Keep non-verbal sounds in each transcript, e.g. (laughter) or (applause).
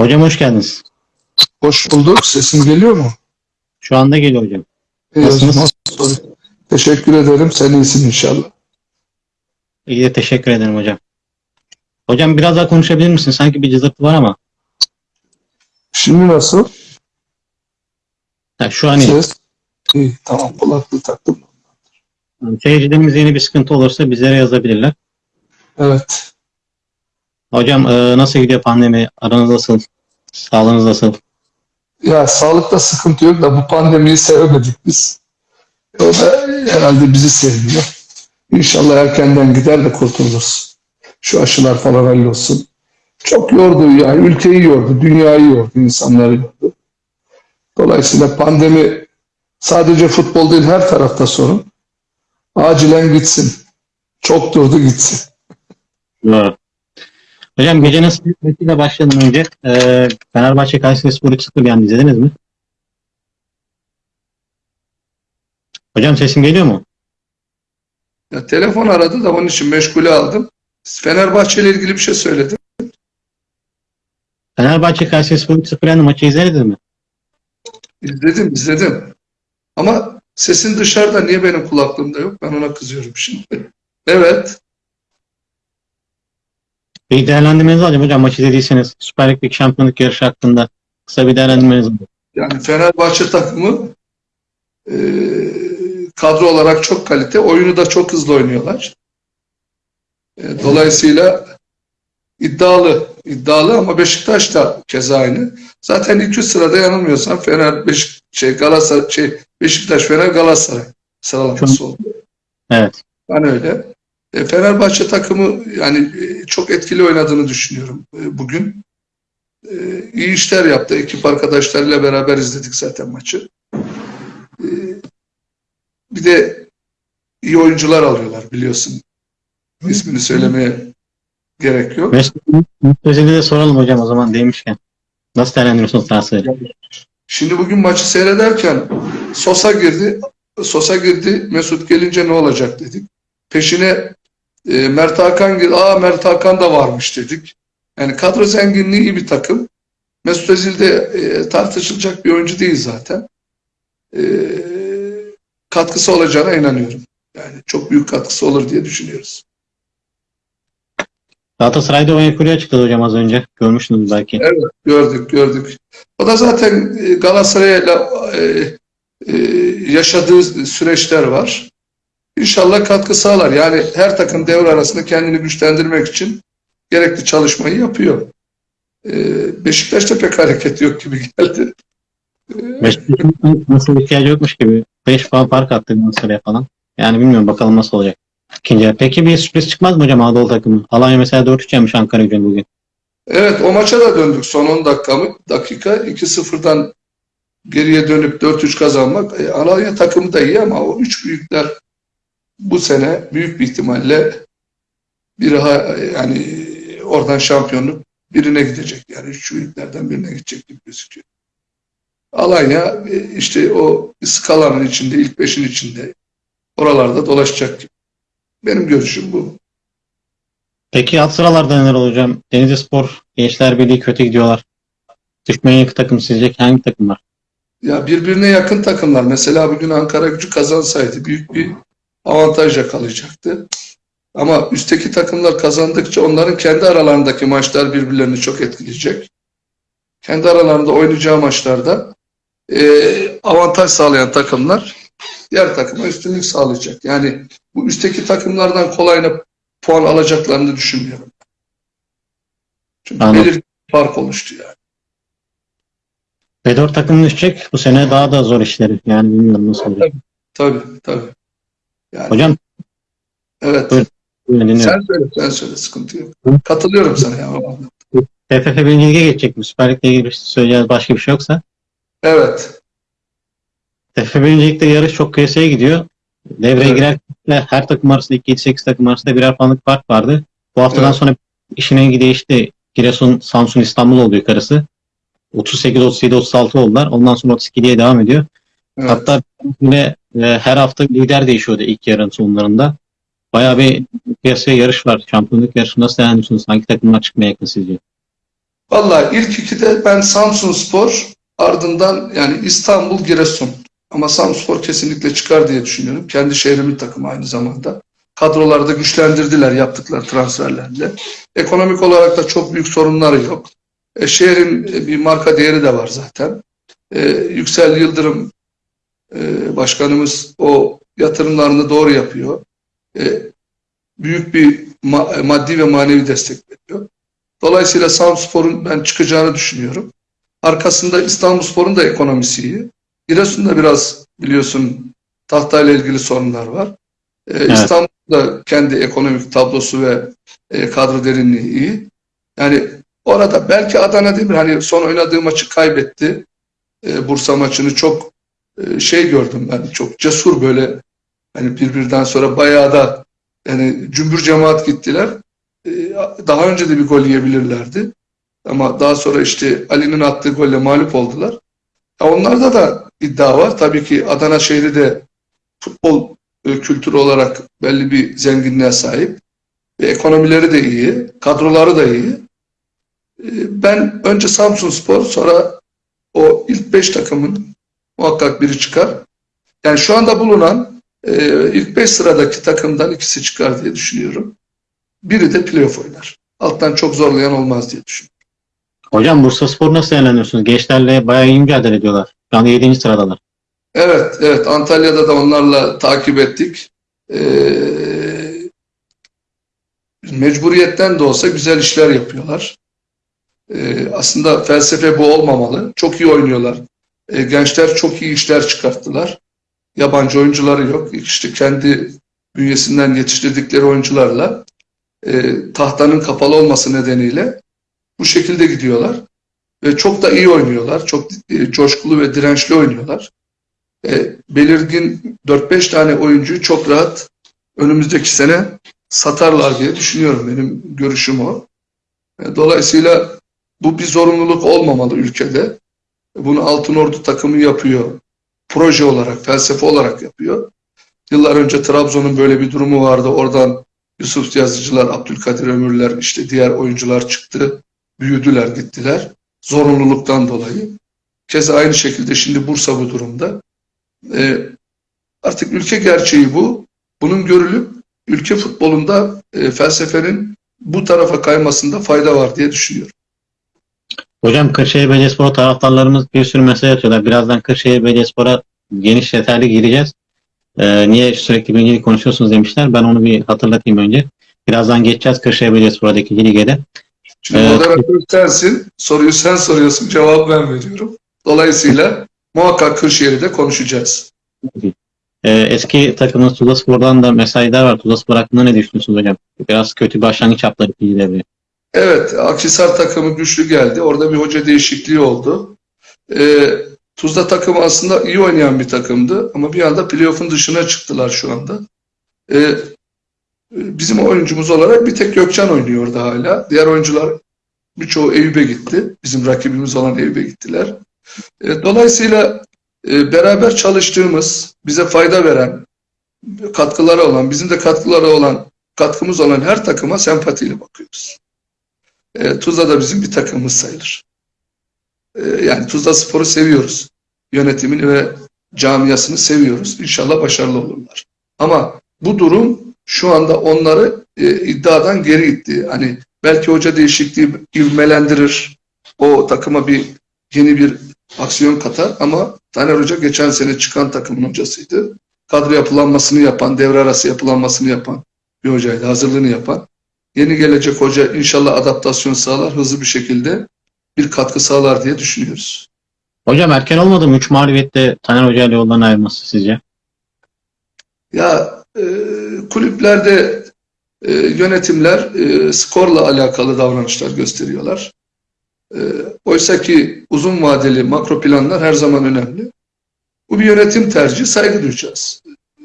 Hocam hoş geldiniz. Hoş bulduk. Sesim geliyor mu? Şu anda geliyor hocam. İyi, Nasılsınız? nasıl- Teşekkür ederim. Sen iyisin inşallah. İyi de teşekkür ederim hocam. Hocam biraz daha konuşabilir misin? Sanki bir cızırtı var ama. Şimdi nasıl? Ha, şu an iyi. Ses? İyi, tamam. Kulaklığı taktım. Yani Seyircilerimiz yeni bir sıkıntı olursa bizlere yazabilirler. Evet. Hocam e, nasıl gidiyor pandemi? Aranız nasıl? Sağlığınız nasıl? Ya sağlıkta sıkıntı yok da bu pandemiyi sevemedik biz. O da herhalde bizi sevmiyor. İnşallah erkenden gider de kurtuluruz. Şu aşılar falan hallolsun. Çok yordu yani ülkeyi yordu, dünyayı yordu, insanları yordu. Dolayısıyla pandemi sadece futbol değil her tarafta sorun. Acilen gitsin. Çok durdu gitsin. Doğru. Hocam gecenin sıkıntıyla başlamadan önce e, Fenerbahçe Kayseri Spor 3-0 yendi. izlediniz mi? Hocam sesim geliyor mu? Ya, telefon aradı da onun için meşgule aldım. Fenerbahçe ile ilgili bir şey söyledim. Fenerbahçe Kayseri Spor 3-0 yendi. Maçı izlediniz mi? İzledim, izledim. Ama sesin dışarıda niye benim kulaklığımda yok? Ben ona kızıyorum şimdi. (laughs) Evet. Bir değerlendirmenizi alacağım hocam maçı izlediyseniz. Süper Lig'deki şampiyonluk yarışı hakkında kısa bir değerlendirmenizi alacağım. Yani Fenerbahçe takımı e, kadro olarak çok kalite. Oyunu da çok hızlı oynuyorlar. E, dolayısıyla iddialı. iddialı ama Beşiktaş da keza aynı. Zaten ilk üç sırada yanılmıyorsam Fener, Beşik, şey, Galatasaray, şey, Beşiktaş, Fener, Galatasaray sıralaması oldu. Evet. Ben öyle. E, Fenerbahçe takımı yani e, çok etkili oynadığını düşünüyorum e, bugün. E, iyi işler yaptı. Ekip arkadaşlarıyla beraber izledik zaten maçı. E, bir de iyi oyuncular alıyorlar biliyorsun. İsmini söylemeye gerek yok. Mesut Özil'i de soralım hocam o zaman demişken. Nasıl değerlendiriyorsunuz transferi? Şimdi bugün maçı seyrederken Sosa girdi. Sosa girdi. Mesut gelince ne olacak dedik. Peşine e, Mert Hakan. Aa Mert Hakan da varmış dedik. Yani kadro zenginliği iyi bir takım. Mesut Özil de e, tartışılacak bir oyuncu değil zaten. E, katkısı olacağına inanıyorum. Yani çok büyük katkısı olur diye düşünüyoruz. Galatasaray'da Onyekuru'yu açıkladı hocam az önce. Görmüşsünüz belki. Evet, gördük, gördük. O da zaten e, Galatasaray'la e, e, yaşadığı süreçler var. İnşallah katkı sağlar. Yani her takım devre arasında kendini güçlendirmek için gerekli çalışmayı yapıyor. E, Beşiktaş'ta pek hareket yok gibi geldi. Beşiktaş'ın nasıl ihtiyacı yokmuş gibi. 5 puan fark attı Galatasaray'a falan. Yani bilmiyorum bakalım nasıl olacak. İkinci. Peki bir sürpriz çıkmaz mı hocam Anadolu takımı? Alanya mesela 4-3 yenmiş Ankara gücünü bugün. Evet o maça da döndük son 10 dakika mı? Dakika 2-0'dan geriye dönüp 4-3 kazanmak. E, Alanya takımı da iyi ama o üç büyükler bu sene büyük bir ihtimalle biri ha- yani oradan şampiyonluk birine gidecek. Yani üç büyüklerden birine gidecek gibi gözüküyor. Alanya işte o skalanın içinde, ilk beşin içinde oralarda dolaşacak. Benim görüşüm bu. Peki alt sıralarda neler olacak? Denizli Spor, Gençler Birliği kötü gidiyorlar. Düşmeye yakın takım sizce hangi takım var? Ya birbirine yakın takımlar. Mesela bugün Ankara gücü kazansaydı büyük bir avantaj yakalayacaktı. Ama üstteki takımlar kazandıkça onların kendi aralarındaki maçlar birbirlerini çok etkileyecek. Kendi aralarında oynayacağı maçlarda eee, avantaj sağlayan takımlar diğer takıma üstünlük sağlayacak. Yani bu üstteki takımlardan kolayına puan alacaklarını düşünmüyorum. Çünkü Anladım. belirli bir fark oluştu yani. B4 takım düşecek. Bu sene daha da zor işleri. Yani bilmiyorum nasıl olacak. Tabii tabii. Yani, Hocam evet. Dinliyorum. Sen söyle, sen söyle sıkıntı yok. Katılıyorum sana ya. TFF 1. Lig'e geçecek mi? Süper Lig'le ilgili bir şey söyleyeceğiz başka bir şey yoksa. Evet, TFF 1. Lig'de yarış çok kıyasaya gidiyor. Devreye Evet. girerken her takım arasında 2-7-8 takım arasında birer puanlık fark vardı. Bu haftadan Evet. sonra işin rengi değişti. Giresun, Samsun, İstanbul oldu yukarısı. 38, 37, 36 oldular. Ondan sonra 32'ye devam ediyor. Evet. Hatta yine e, her hafta lider değişiyordu ilk yarının sonlarında. Bayağı bir piyasaya yarış var. Şampiyonluk yarışı nasıl değerlendiriyorsunuz? Hangi takımlar çıkmaya yakın sizce? Vallahi ilk ikide ben Samsun Spor ardından yani İstanbul Giresun. Ama Samsun Spor kesinlikle çıkar diye düşünüyorum. Kendi şehrimin takımı aynı zamanda. Kadrolarda güçlendirdiler yaptıkları transferlerle. Ekonomik olarak da çok büyük sorunları yok. E, şehrin bir marka değeri de var zaten. E, Yüksel Yıldırım e, başkanımız o yatırımlarını doğru yapıyor. E, büyük bir ma- maddi ve manevi destek veriyor. Dolayısıyla Samspor'un ben çıkacağını düşünüyorum. Arkasında İstanbulspor'un da ekonomisi iyi. Giresun'da biraz biliyorsun tahtayla ilgili sorunlar var. Ee, İstanbul'da kendi ekonomik tablosu ve e, kadro derinliği iyi. Yani orada belki Adana Demir hani son oynadığı maçı kaybetti. Ee, Bursa maçını çok şey gördüm ben çok cesur böyle hani birbirinden sonra bayağı da yani cümbür cemaat gittiler. Ee, daha önce de bir gol yiyebilirlerdi. Ama daha sonra işte Ali'nin attığı golle mağlup oldular. Onlarda da iddia var. Tabii ki Adana şehri de futbol e, kültürü olarak belli bir zenginliğe sahip. Ve ekonomileri de iyi, kadroları da iyi. E, Ben önce Samsun Spor, sonra o ilk beş takımın muhakkak biri çıkar. Yani şu anda bulunan e, ilk beş sıradaki takımdan ikisi çıkar diye düşünüyorum. Biri de playoff oynar. Alttan çok zorlayan olmaz diye düşünüyorum. Hocam Bursa Spor nasıl değerlendiriyorsunuz? Gençlerle bayağı iyi mücadele ediyorlar. Şu anda 7. sıradalar. Evet, evet. Antalya'da da onlarla takip ettik. Ee, mecburiyetten de olsa güzel işler yapıyorlar. Ee, aslında felsefe bu olmamalı. Çok iyi oynuyorlar. Ee, gençler çok iyi işler çıkarttılar. Yabancı oyuncuları yok. İşte kendi bünyesinden yetiştirdikleri oyuncularla e, tahtanın kapalı olması nedeniyle bu şekilde gidiyorlar. Ve çok da iyi oynuyorlar. Çok e, coşkulu ve dirençli oynuyorlar. E, belirgin 4-5 tane oyuncuyu çok rahat önümüzdeki sene satarlar diye düşünüyorum. Benim görüşüm o. E, dolayısıyla bu bir zorunluluk olmamalı ülkede. Bunu Altınordu takımı yapıyor. Proje olarak, felsefe olarak yapıyor. Yıllar önce Trabzon'un böyle bir durumu vardı. Oradan Yusuf Yazıcılar, Abdülkadir Ömürler, işte diğer oyuncular çıktı. Büyüdüler, gittiler. Zorunluluktan dolayı. Keza aynı şekilde şimdi Bursa bu durumda. E, artık ülke gerçeği bu. Bunun görülüp ülke futbolunda e, felsefenin bu tarafa kaymasında fayda var diye düşünüyorum. Hocam Kırşehir Belediyespor taraftarlarımız bir sürü mesaj atıyorlar. Birazdan Kırşehir Belediyespor'a geniş detaylı gireceğiz. Ee, niye sürekli birincilik konuşuyorsunuz demişler. Ben onu bir hatırlatayım önce. Birazdan geçeceğiz Kırşehir Belediyespor'daki lige de. Şimdi Evet. moderatör sensin, soruyu sen soruyorsun, cevabı ben veriyorum. Dolayısıyla muhakkak Kırşehir'i de konuşacağız. Ee, eski takımınız Tuzla Spor'dan da mesajlar var. Tuzla Spor hakkında ne düşünüyorsunuz hocam? Biraz kötü başlangıç yaptılar ikinci devreye. Evet, Akhisar takımı güçlü geldi. Orada bir hoca değişikliği oldu. Ee, Tuzla takımı aslında iyi oynayan bir takımdı ama bir anda playoff'un dışına çıktılar şu anda. Ee, bizim oyuncumuz olarak bir tek Gökçen oynuyor orada hala. Diğer oyuncular birçoğu Eyüp'e gitti. Bizim rakibimiz olan Eyüp'e gittiler. Ee, dolayısıyla e, beraber çalıştığımız, bize fayda veren, katkıları olan, bizim de katkıları olan, katkımız olan her takıma sempatiyle bakıyoruz. E, Tuzla da bizim bir takımımız sayılır. E, yani Tuzla Spor'u seviyoruz. Yönetimini ve camiasını seviyoruz. İnşallah başarılı olurlar. Ama bu durum şu anda onları e, iddiadan geri itti. Hani belki hoca değişikliği ivmelendirir. O takıma bir yeni bir aksiyon katar ama Taner Hoca geçen sene çıkan takımın hocasıydı. Kadro yapılanmasını yapan, devre arası yapılanmasını yapan bir hocaydı. Hazırlığını yapan. Yeni gelecek hoca inşallah adaptasyon sağlar, hızlı bir şekilde bir katkı sağlar diye düşünüyoruz. Hocam erken olmadı mı? 3 mağlubiyette Taner Hoca ile yoldan ayrılması sizce? Ya e, kulüplerde e, yönetimler e, skorla alakalı davranışlar gösteriyorlar. E, oysa ki uzun vadeli makro planlar her zaman önemli. Bu bir yönetim tercihi, saygı duyacağız.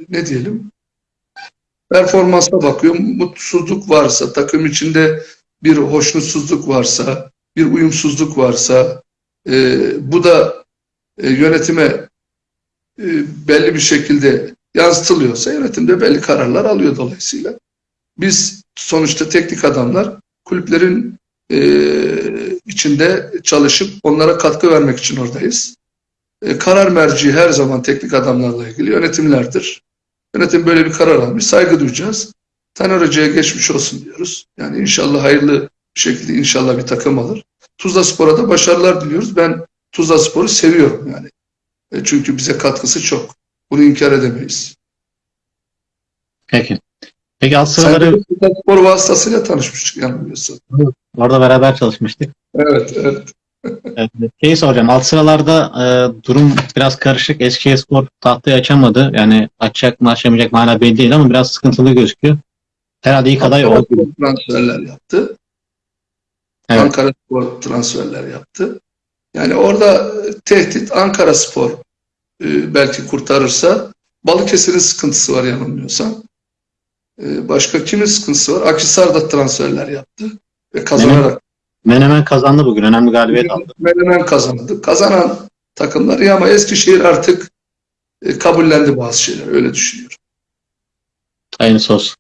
Ne diyelim? Performansa bakıyor, mutsuzluk varsa, takım içinde bir hoşnutsuzluk varsa, bir uyumsuzluk varsa, e, bu da e, yönetime e, belli bir şekilde yansıtılıyorsa yönetim de belli kararlar alıyor dolayısıyla. Biz sonuçta teknik adamlar kulüplerin e, içinde çalışıp onlara katkı vermek için oradayız. E, karar merci her zaman teknik adamlarla ilgili yönetimlerdir. Yönetim böyle bir karar almış. Saygı duyacağız. Taner Hoca'ya geçmiş olsun diyoruz. Yani inşallah hayırlı bir şekilde inşallah bir takım alır. Tuzla Spor'a da başarılar diliyoruz. Ben Tuzla Spor'u seviyorum yani. E, çünkü bize katkısı çok. Bunu inkar edemeyiz. Peki. Peki alt sıraları Tuzla Spor vasıtasıyla tanışmıştık yanılmıyorsun. orada beraber çalışmıştık. Evet, evet. Evet, Şeyi soracağım. Alt sıralarda e, durum biraz karışık. Eskişehirspor tahtayı açamadı. Yani açacak mı açamayacak mı hala belli değil ama biraz sıkıntılı gözüküyor. Herhalde ilk aday o. transferler yaptı. Evet. Ankara Spor transferler yaptı. Yani orada tehdit Ankara Spor e, belki kurtarırsa Balıkesir'in sıkıntısı var yanılmıyorsam. E, başka kimin sıkıntısı var? Akhisar da transferler yaptı ve kazanarak Menemen kazandı bugün. Önemli galibiyet aldı. Menemen kazandı. Kazanan takımlar iyi ama Eskişehir artık e, kabullendi bazı şeyler. Öyle düşünüyorum. Hayırlısı olsun.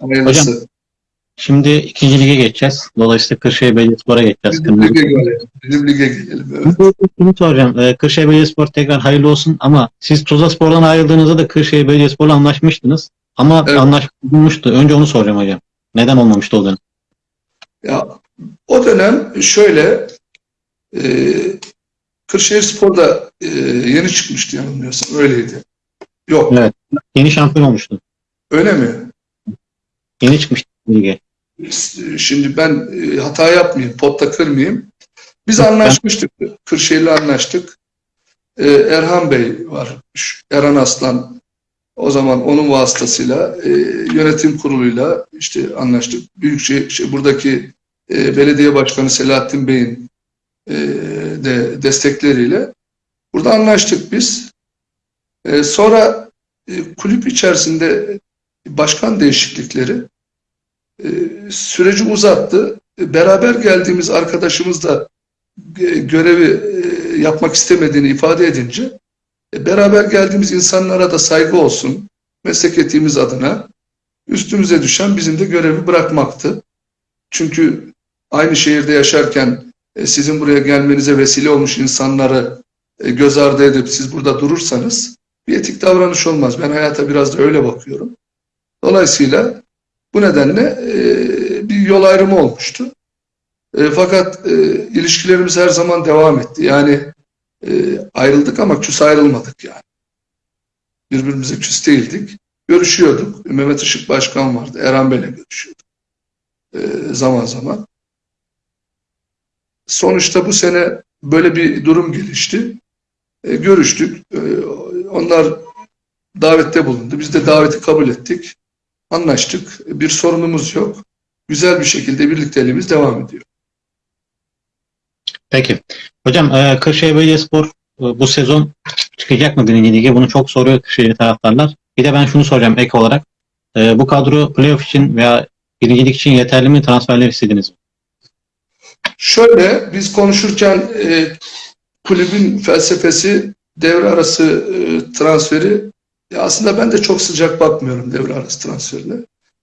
Hayırlısı. Şimdi ikinci lige geçeceğiz. Dolayısıyla Kırşehir Belediyespor'a geçeceğiz. Bizim lige gelelim. Bizim lige gelelim. Evet. Şunu soracağım. Ee, Kırşehir Belediyespor tekrar hayırlı olsun ama siz Tuzla Spor'dan ayrıldığınızda da Kırşehir Belediyespor'la anlaşmıştınız. Ama Evet. anlaşma bulmuştu. Önce onu soracağım hocam. Neden olmamıştı o dönem? Ya o dönem şöyle e, Kırşehir Spor'da e, yeni çıkmıştı yanılmıyorsam öyleydi. Yok Evet. Yeni şampiyon olmuştu. öyle mi? Yeni çıkmıştı lige. Şimdi ben e, hata yapmayayım, potta kırmayayım. Biz anlaşmıştık. Kırşehir'le anlaştık. E, Erhan Bey var. Erhan Aslan o zaman onun vasıtasıyla e, yönetim kuruluyla işte anlaştık. Büyükşehir şey, buradaki e, belediye başkanı Selahattin Bey'in e, de destekleriyle burada anlaştık biz. E, sonra e, kulüp içerisinde başkan değişiklikleri e, süreci uzattı. E, Beraber geldiğimiz arkadaşımız da e, görevi e, yapmak istemediğini ifade edince beraber geldiğimiz insanlara da saygı olsun meslek etiğimiz adına üstümüze düşen bizim de görevi bırakmaktı. Çünkü aynı şehirde yaşarken e, sizin buraya gelmenize vesile olmuş insanları e, göz ardı edip siz burada durursanız bir etik davranış olmaz. Ben hayata biraz da öyle bakıyorum. Dolayısıyla bu nedenle e, bir yol ayrımı olmuştu. E, fakat e, ilişkilerimiz her zaman devam etti. Yani e, ayrıldık ama küs ayrılmadık yani. Birbirimize küs değildik. Görüşüyorduk. Mehmet Işık Başkan vardı. Erhan Bey'le görüşüyorduk. E, zaman zaman. Sonuçta bu sene böyle bir durum gelişti. E, görüştük. E, onlar davette bulundu. Biz de daveti kabul ettik. Anlaştık. Bir sorunumuz yok. Güzel bir şekilde birlikteliğimiz devam ediyor. Peki. Hocam e, Kırşehir Belediyespor e, bu sezon çıkacak mı birinci lige? Bunu çok soruyor Kırşehir taraftarlar. Bir de ben şunu soracağım ek olarak. E, bu kadro playoff için veya birincilik için yeterli mi? Transferler istediniz mi? Şöyle biz konuşurken e, kulübün felsefesi devre arası e, transferi ya aslında ben de çok sıcak bakmıyorum devre arası transferine.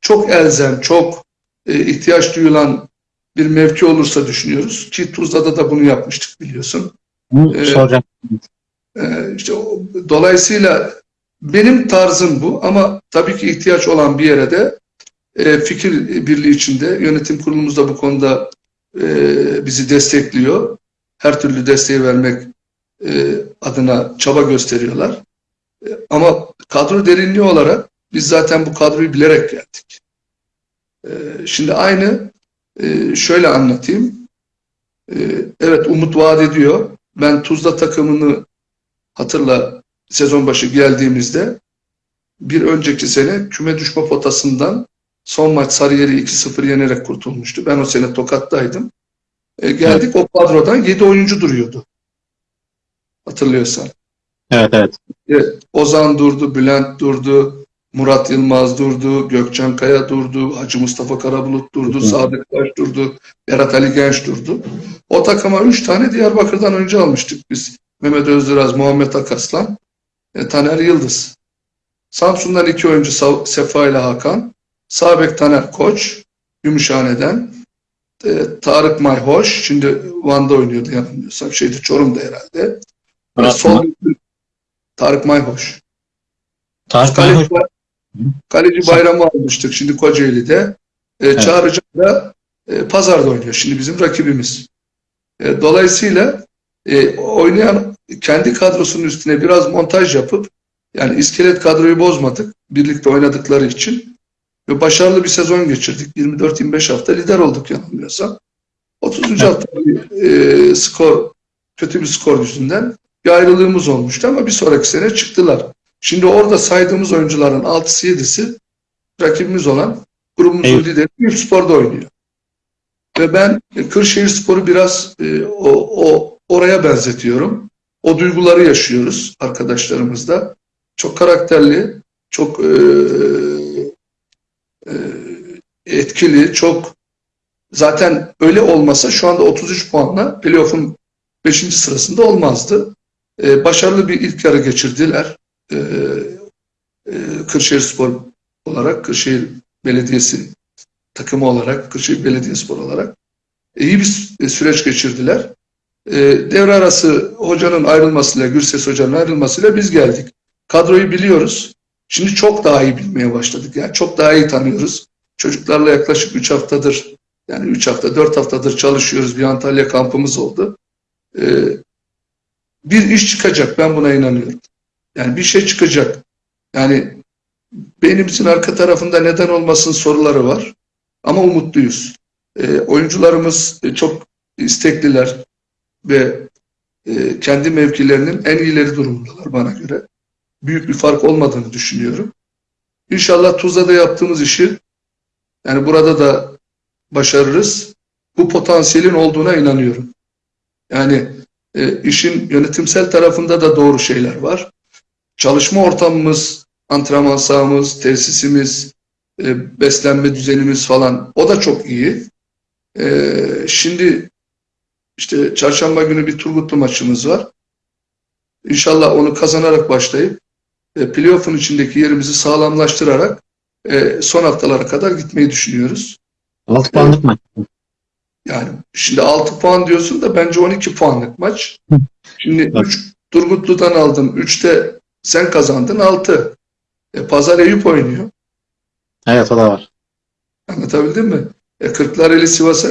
Çok elzem, çok e, ihtiyaç duyulan bir mevki olursa düşünüyoruz ki Tuzla'da da bunu yapmıştık biliyorsun. Bunu Evet. soracağım. Ee, işte o- dolayısıyla benim tarzım bu ama tabii ki ihtiyaç olan bir yere de e, fikir birliği içinde yönetim kurulumuz da bu konuda e, bizi destekliyor. Her türlü desteği vermek e, adına çaba gösteriyorlar. E, ama kadro derinliği olarak biz zaten bu kadroyu bilerek geldik. Şimdi aynı şöyle anlatayım. Evet umut vaat ediyor. Ben Tuzla takımını hatırla sezon başı geldiğimizde bir önceki sene küme düşme potasından son maç Sarıyer'i 2-0 yenerek kurtulmuştu. Ben o sene Tokat'taydım. E, geldik o kadrodan 7 oyuncu duruyordu. Hatırlıyorsan. Evet evet. E, Ozan durdu, Bülent durdu, Murat Yılmaz durdu, Gökçen Kaya durdu, Hacı Mustafa Karabulut durdu, Hı. Sadık Taş durdu, Berat Ali Genç durdu. O takıma 3 tane Diyarbakır'dan önce almıştık biz. Mehmet Özdiraz, Muhammed Akaslan, e, Taner Yıldız. Samsun'dan iki oyuncu Sefa ile Hakan, Sabek Taner Koç, Gümüşhane'den, e, Tarık Mayhoş. Şimdi Van'da oynuyordu yanılmıyorsam. Şeydi Çorum'da herhalde. Murat sol Tarık Mayhoş. Tarık Kaleci, Mayhoş. kaleci bayramı almıştık şimdi Kocaeli'de. E, Evet. Çağrıcan da e, Pazar'da oynuyor. Şimdi bizim rakibimiz. E, dolayısıyla e, oynayan kendi kadrosunun üstüne biraz montaj yapıp yani iskelet kadroyu bozmadık. Birlikte oynadıkları için. Ve başarılı bir sezon geçirdik. 24-25 hafta lider olduk yanılmıyorsam. 30. hafta bir, e, skor kötü bir skor yüzünden bir ayrılığımız olmuştu ama bir sonraki sene çıktılar. Şimdi orada saydığımız oyuncuların 6'sı 7'si rakibimiz olan grubumuzun Evet. lideri Eyüp Spor'da oynuyor. Ve ben Kırşehir Spor'u biraz e, o, o oraya benzetiyorum. O duyguları yaşıyoruz arkadaşlarımızda. Çok karakterli, çok e, etkili, çok zaten öyle olmasa şu anda 33 puanla playoff'un 5. sırasında olmazdı. E, başarılı bir ilk yarı geçirdiler. E, e, Kırşehir Spor olarak, Kırşehir Belediyesi takımı olarak, Kırşehir Belediyespor olarak e, iyi bir sü- süreç geçirdiler. E, devre arası hocanın ayrılmasıyla, Gürses hocanın ayrılmasıyla biz geldik. Kadroyu biliyoruz. Şimdi çok daha iyi bilmeye başladık. Yani çok daha iyi tanıyoruz. Çocuklarla yaklaşık 3 haftadır, yani 3 hafta, 4 haftadır çalışıyoruz. Bir Antalya kampımız oldu. E, bir iş çıkacak. Ben buna inanıyorum. Yani bir şey çıkacak. Yani beynimizin arka tarafında neden olmasın soruları var. Ama umutluyuz. E, oyuncularımız çok istekliler ve e, kendi mevkilerinin en iyileri durumundalar bana göre. Büyük bir fark olmadığını düşünüyorum. İnşallah Tuzla'da yaptığımız işi yani burada da başarırız. Bu potansiyelin olduğuna inanıyorum. Yani e, işin yönetimsel tarafında da doğru şeyler var. Çalışma ortamımız, antrenman sahamız, tesisimiz, e, beslenme düzenimiz falan o da çok iyi. E, şimdi işte çarşamba günü bir Turgutlu maçımız var. İnşallah onu kazanarak başlayıp e, playoff'un içindeki yerimizi sağlamlaştırarak e, son haftalara kadar gitmeyi düşünüyoruz. 6 puanlık maç. Yani şimdi 6 puan diyorsun da bence 12 puanlık maç. Şimdi Evet. 3 Turgutlu'dan aldım. 3'te sen kazandın 6. E, Pazar Eyüp oynuyor. Evet o da var. Anlatabildim mi? E, Kırklareli Sivas'a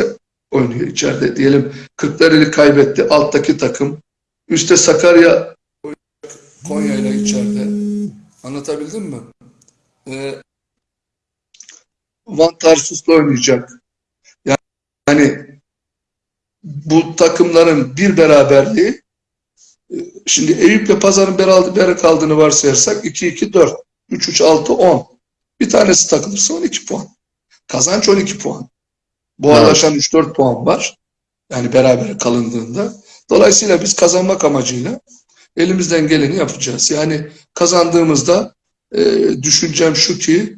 oynuyor içeride. Diyelim Kırklareli kaybetti. Alttaki takım. Üste Sakarya Konya ile içeride. Anlatabildim mi? E, Van Tarsus'la oynayacak. Yani bu takımların bir beraberliği e, şimdi Eyüp'le Pazar'ın beraber kaldığını varsayarsak 2-2-4, 3-3-6-10. Bir tanesi takılırsa 12 puan. Kazanç 12 puan. Buharlaşan 3-4 puan var. Yani beraber kalındığında. Dolayısıyla biz kazanmak amacıyla elimizden geleni yapacağız. Yani kazandığımızda e, düşüncem şu ki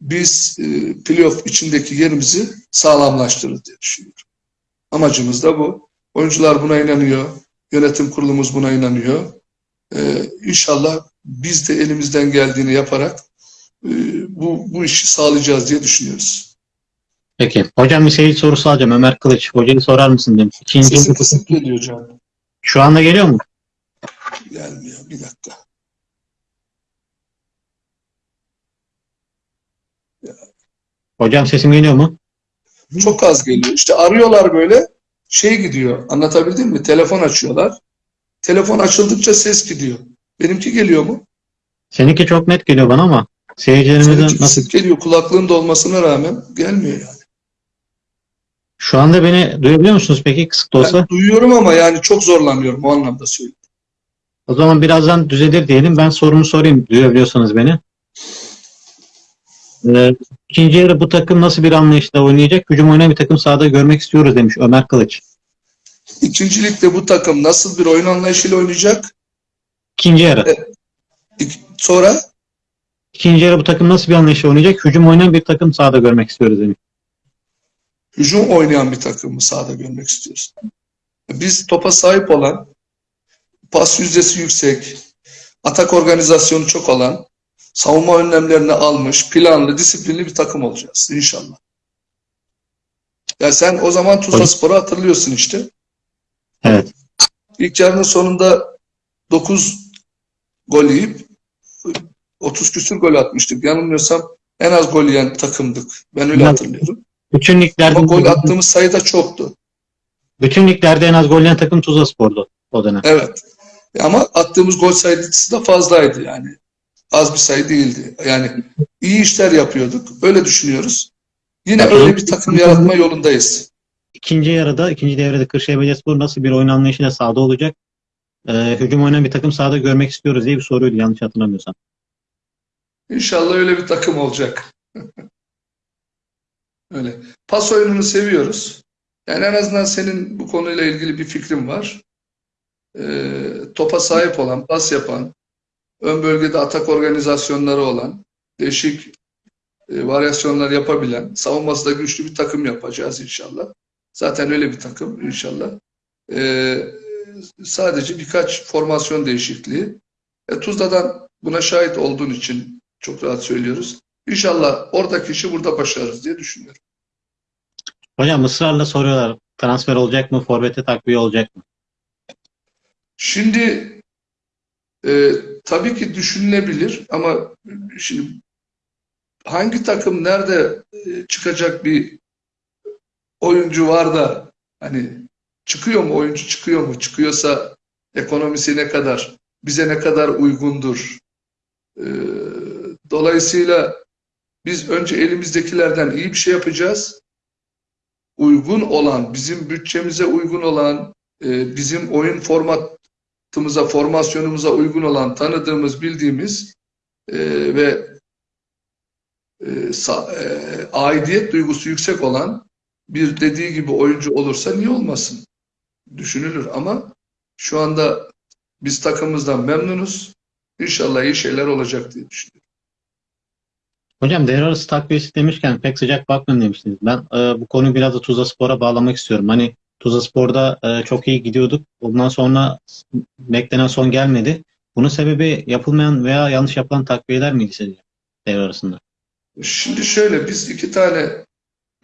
biz e, playoff içindeki yerimizi sağlamlaştırırız diye düşünüyorum. Amacımız da bu. Oyuncular buna inanıyor. Yönetim kurulumuz buna inanıyor. E, inşallah biz de elimizden geldiğini yaparak e, bu, bu işi sağlayacağız diye düşünüyoruz. Peki. Hocam bir seyirci sorusu alacağım. Ömer Kılıç. Hocayı sorar mısın demiş. İkinci Sesim kısık geliyor canım. şu anda geliyor mu? Gelmiyor. Bir dakika. Hocam sesim geliyor mu? Çok az geliyor. İşte arıyorlar böyle şey gidiyor. Anlatabildim mi? Telefon açıyorlar. Telefon açıldıkça ses gidiyor. Benimki geliyor mu? Seninki çok net geliyor bana ama seyircilerimizin nasıl? geliyor. Kulaklığın da olmasına rağmen gelmiyor yani. Şu anda beni duyabiliyor musunuz peki kısık da olsa? Ben duyuyorum ama yani çok zorlanıyorum o anlamda söylüyorum. O zaman birazdan düzelir diyelim. Ben sorumu sorayım duyabiliyorsanız beni. Ee, ikinci yarı bu takım nasıl bir anlayışla oynayacak? Hücum oynayan bir takım sahada görmek istiyoruz demiş Ömer Kılıç. İkincilikte bu takım nasıl bir oyun anlayışıyla oynayacak? İkinci yarı. İk- Sonra İkinci yarı bu takım nasıl bir anlayışla oynayacak? Hücum oynayan bir takım sahada görmek istiyoruz demiş. hücum oynayan bir takımı sahada görmek istiyoruz. Biz topa sahip olan, pas yüzdesi yüksek, atak organizasyonu çok olan, savunma önlemlerini almış, planlı, disiplinli bir takım olacağız inşallah. Ya sen o zaman Tuzla Spor'u hatırlıyorsun işte. Evet. İlk yarının sonunda 9 gol yiyip 30 küsür gol atmıştık. Yanılmıyorsam en az gol yiyen takımdık. Ben öyle Ya- hatırlıyorum. Bütün liglerde Ama gol attığımız sayı da çoktu. bütün liglerde en az gol yiyen takım Tuzla Spor'du o dönem. Evet. Ama attığımız gol sayısı da fazlaydı yani. Az bir sayı değildi. Yani iyi işler yapıyorduk. Öyle düşünüyoruz. Yine Ya, öyle bir takım yaratma yolundayız. İkinci yarıda, ikinci devrede Kırşehir Belediyespor nasıl bir oyun anlayışıyla sahada olacak? Ee, hücum oynayan bir takım sahada görmek istiyoruz diye bir soruydu yanlış hatırlamıyorsam. İnşallah öyle bir takım olacak. (laughs) Öyle. Pas oyununu seviyoruz. Yani en azından senin bu konuyla ilgili bir fikrin var. Ee, topa sahip olan, pas yapan, ön bölgede atak organizasyonları olan, değişik e, varyasyonlar yapabilen, savunması da güçlü bir takım yapacağız inşallah. Zaten öyle bir takım inşallah. Ee, sadece birkaç formasyon değişikliği. E, Tuzla'dan buna şahit olduğun için çok rahat söylüyoruz. İnşallah oradaki işi burada başarırız diye düşünüyorum. Hocam ısrarla soruyorlar. Transfer olacak mı? Forvet'e takviye olacak mı? Şimdi e, tabii ki düşünülebilir ama şimdi hangi takım nerede e, çıkacak bir oyuncu var da hani çıkıyor mu oyuncu çıkıyor mu? Çıkıyorsa ekonomisi ne kadar bize ne kadar uygundur? E, dolayısıyla biz önce elimizdekilerden iyi bir şey yapacağız. Uygun olan bizim bütçemize uygun olan e, bizim oyun formatımıza formasyonumuza uygun olan tanıdığımız bildiğimiz e, ve e, sa- e, aidiyet duygusu yüksek olan bir dediği gibi oyuncu olursa niye olmasın? Düşünülür ama şu anda biz takımımızdan memnunuz. İnşallah iyi şeyler olacak diye düşünüyorum. Hocam devre arası takviyesi demişken pek sıcak bakmıyorum demiştiniz. Ben e, bu konuyu biraz da Tuzla Spor'a bağlamak istiyorum. Hani Tuzla Spor'da e, çok iyi gidiyorduk. Ondan sonra beklenen son gelmedi. Bunun sebebi yapılmayan veya yanlış yapılan takviyeler miydi sizce devre arasında? Şimdi şöyle biz iki tane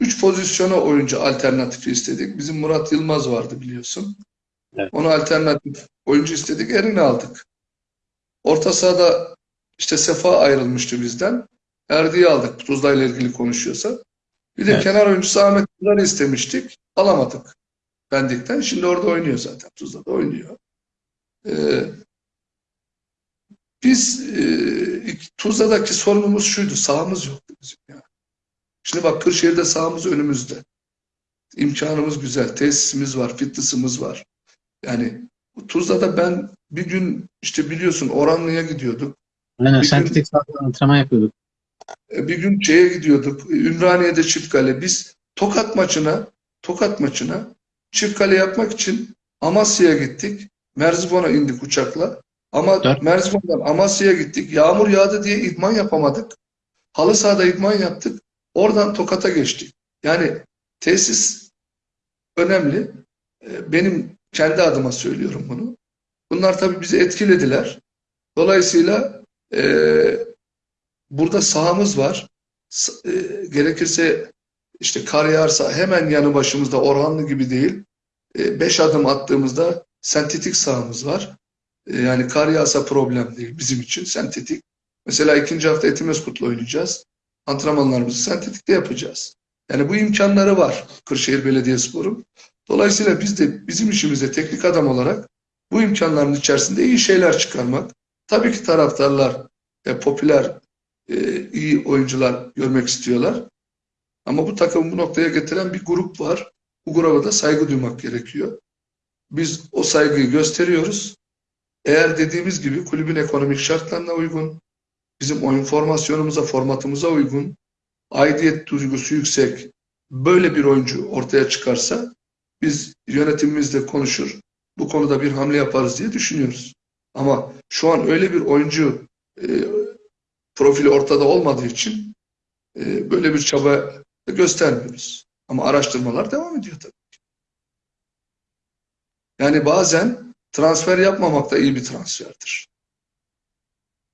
üç pozisyona oyuncu alternatifi istedik. Bizim Murat Yılmaz vardı biliyorsun. Evet. Onu alternatif oyuncu istedik. Erini aldık. Orta sahada işte Sefa ayrılmıştı bizden. Erdi'yi aldık. Tuzla ile ilgili konuşuyorsa. Bir de Evet. kenar oyuncusu Ahmet Tuzlar'ı istemiştik. Alamadık. Pendik'ten. Şimdi orada oynuyor zaten. Tuzla'da oynuyor. Ee, biz e, Tuzla'daki sorunumuz şuydu. Sahamız yoktu bizim ya. Şimdi bak Kırşehir'de sahamız önümüzde. İmkanımız güzel. Tesisimiz var. Fitness'ımız var. Yani Tuzla'da ben bir gün işte biliyorsun Oranlı'ya gidiyorduk. Aynen Bir sentetik sahada antrenman yapıyorduk. E, Bir gün şeye gidiyorduk. Ümraniye'de çift kale. Biz Tokat maçına Tokat maçına çift kale yapmak için Amasya'ya gittik. Merzifon'a indik uçakla. Ama Dört. Merzifon'dan Amasya'ya gittik. Yağmur yağdı diye idman yapamadık. Halı sahada idman yaptık. Oradan Tokat'a geçtik. Yani tesis önemli. E, Benim kendi adıma söylüyorum bunu. Bunlar tabii bizi etkilediler. Dolayısıyla e, burada sahamız var. E, gerekirse işte kar yağarsa hemen yanı başımızda Orhanlı gibi değil. E, beş adım attığımızda sentetik sahamız var. E, yani kar yağsa problem değil bizim için sentetik. Mesela ikinci hafta Etimeskut'la oynayacağız. Antrenmanlarımızı sentetikte yapacağız. Yani bu imkanları var Kırşehir Belediyespor'un. Dolayısıyla biz de bizim işimizde teknik adam olarak bu imkanların içerisinde iyi şeyler çıkarmak. Tabii ki taraftarlar e, popüler e, iyi oyuncular görmek istiyorlar. Ama bu takımı bu noktaya getiren bir grup var. Bu gruba da saygı duymak gerekiyor. Biz o saygıyı gösteriyoruz. Eğer dediğimiz gibi kulübün ekonomik şartlarına uygun, bizim oyun formasyonumuza, formatımıza uygun, aidiyet duygusu yüksek, böyle bir oyuncu ortaya çıkarsa biz yönetimimizle konuşur, bu konuda bir hamle yaparız diye düşünüyoruz. Ama şu an öyle bir oyuncu e, profili ortada olmadığı için e, böyle bir çaba göstermiyoruz. Ama araştırmalar devam ediyor tabii. ki. Yani bazen transfer yapmamak da iyi bir transferdir.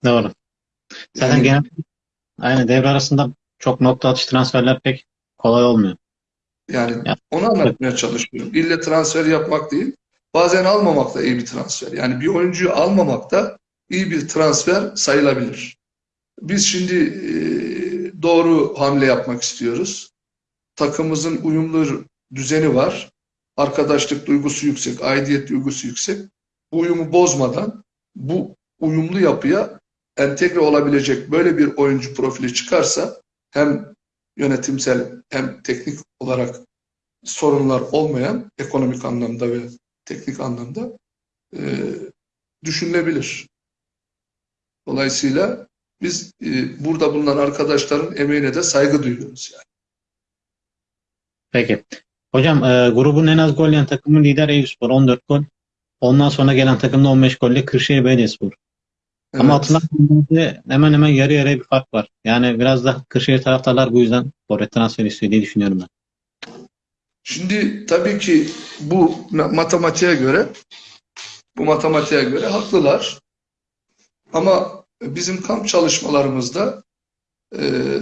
Doğru. Zaten Yani- genel aynen devre arasında çok nokta atış transferler pek kolay olmuyor. Yani Ya. onu anlatmaya çalışıyorum. İlle transfer yapmak değil. Bazen almamak da iyi bir transfer. Yani bir oyuncuyu almamak da iyi bir transfer sayılabilir. Biz şimdi e, doğru hamle yapmak istiyoruz. Takımımızın uyumlu düzeni var. Arkadaşlık duygusu yüksek, aidiyet duygusu yüksek. Bu uyumu bozmadan bu uyumlu yapıya entegre olabilecek böyle bir oyuncu profili çıkarsa hem yönetimsel hem teknik olarak sorunlar olmayan ekonomik anlamda ve teknik anlamda e, düşünülebilir. Dolayısıyla biz e, burada bulunan arkadaşların emeğine de saygı duyuyoruz yani. Peki. Hocam e, grubun en az gol yiyen takımı lider Eyüpspor 14 gol. Ondan sonra gelen takımda 15 golle Kırşehir Belediyespor. Ama Evet. atılan gollerde hemen hemen yarı yarıya bir fark var. Yani biraz da Kırşehir taraftarlar bu yüzden forvet transfer istiyor diye düşünüyorum ben. Şimdi tabii ki bu ma- matematiğe göre bu matematiğe göre haklılar. Ama bizim kamp çalışmalarımızda e,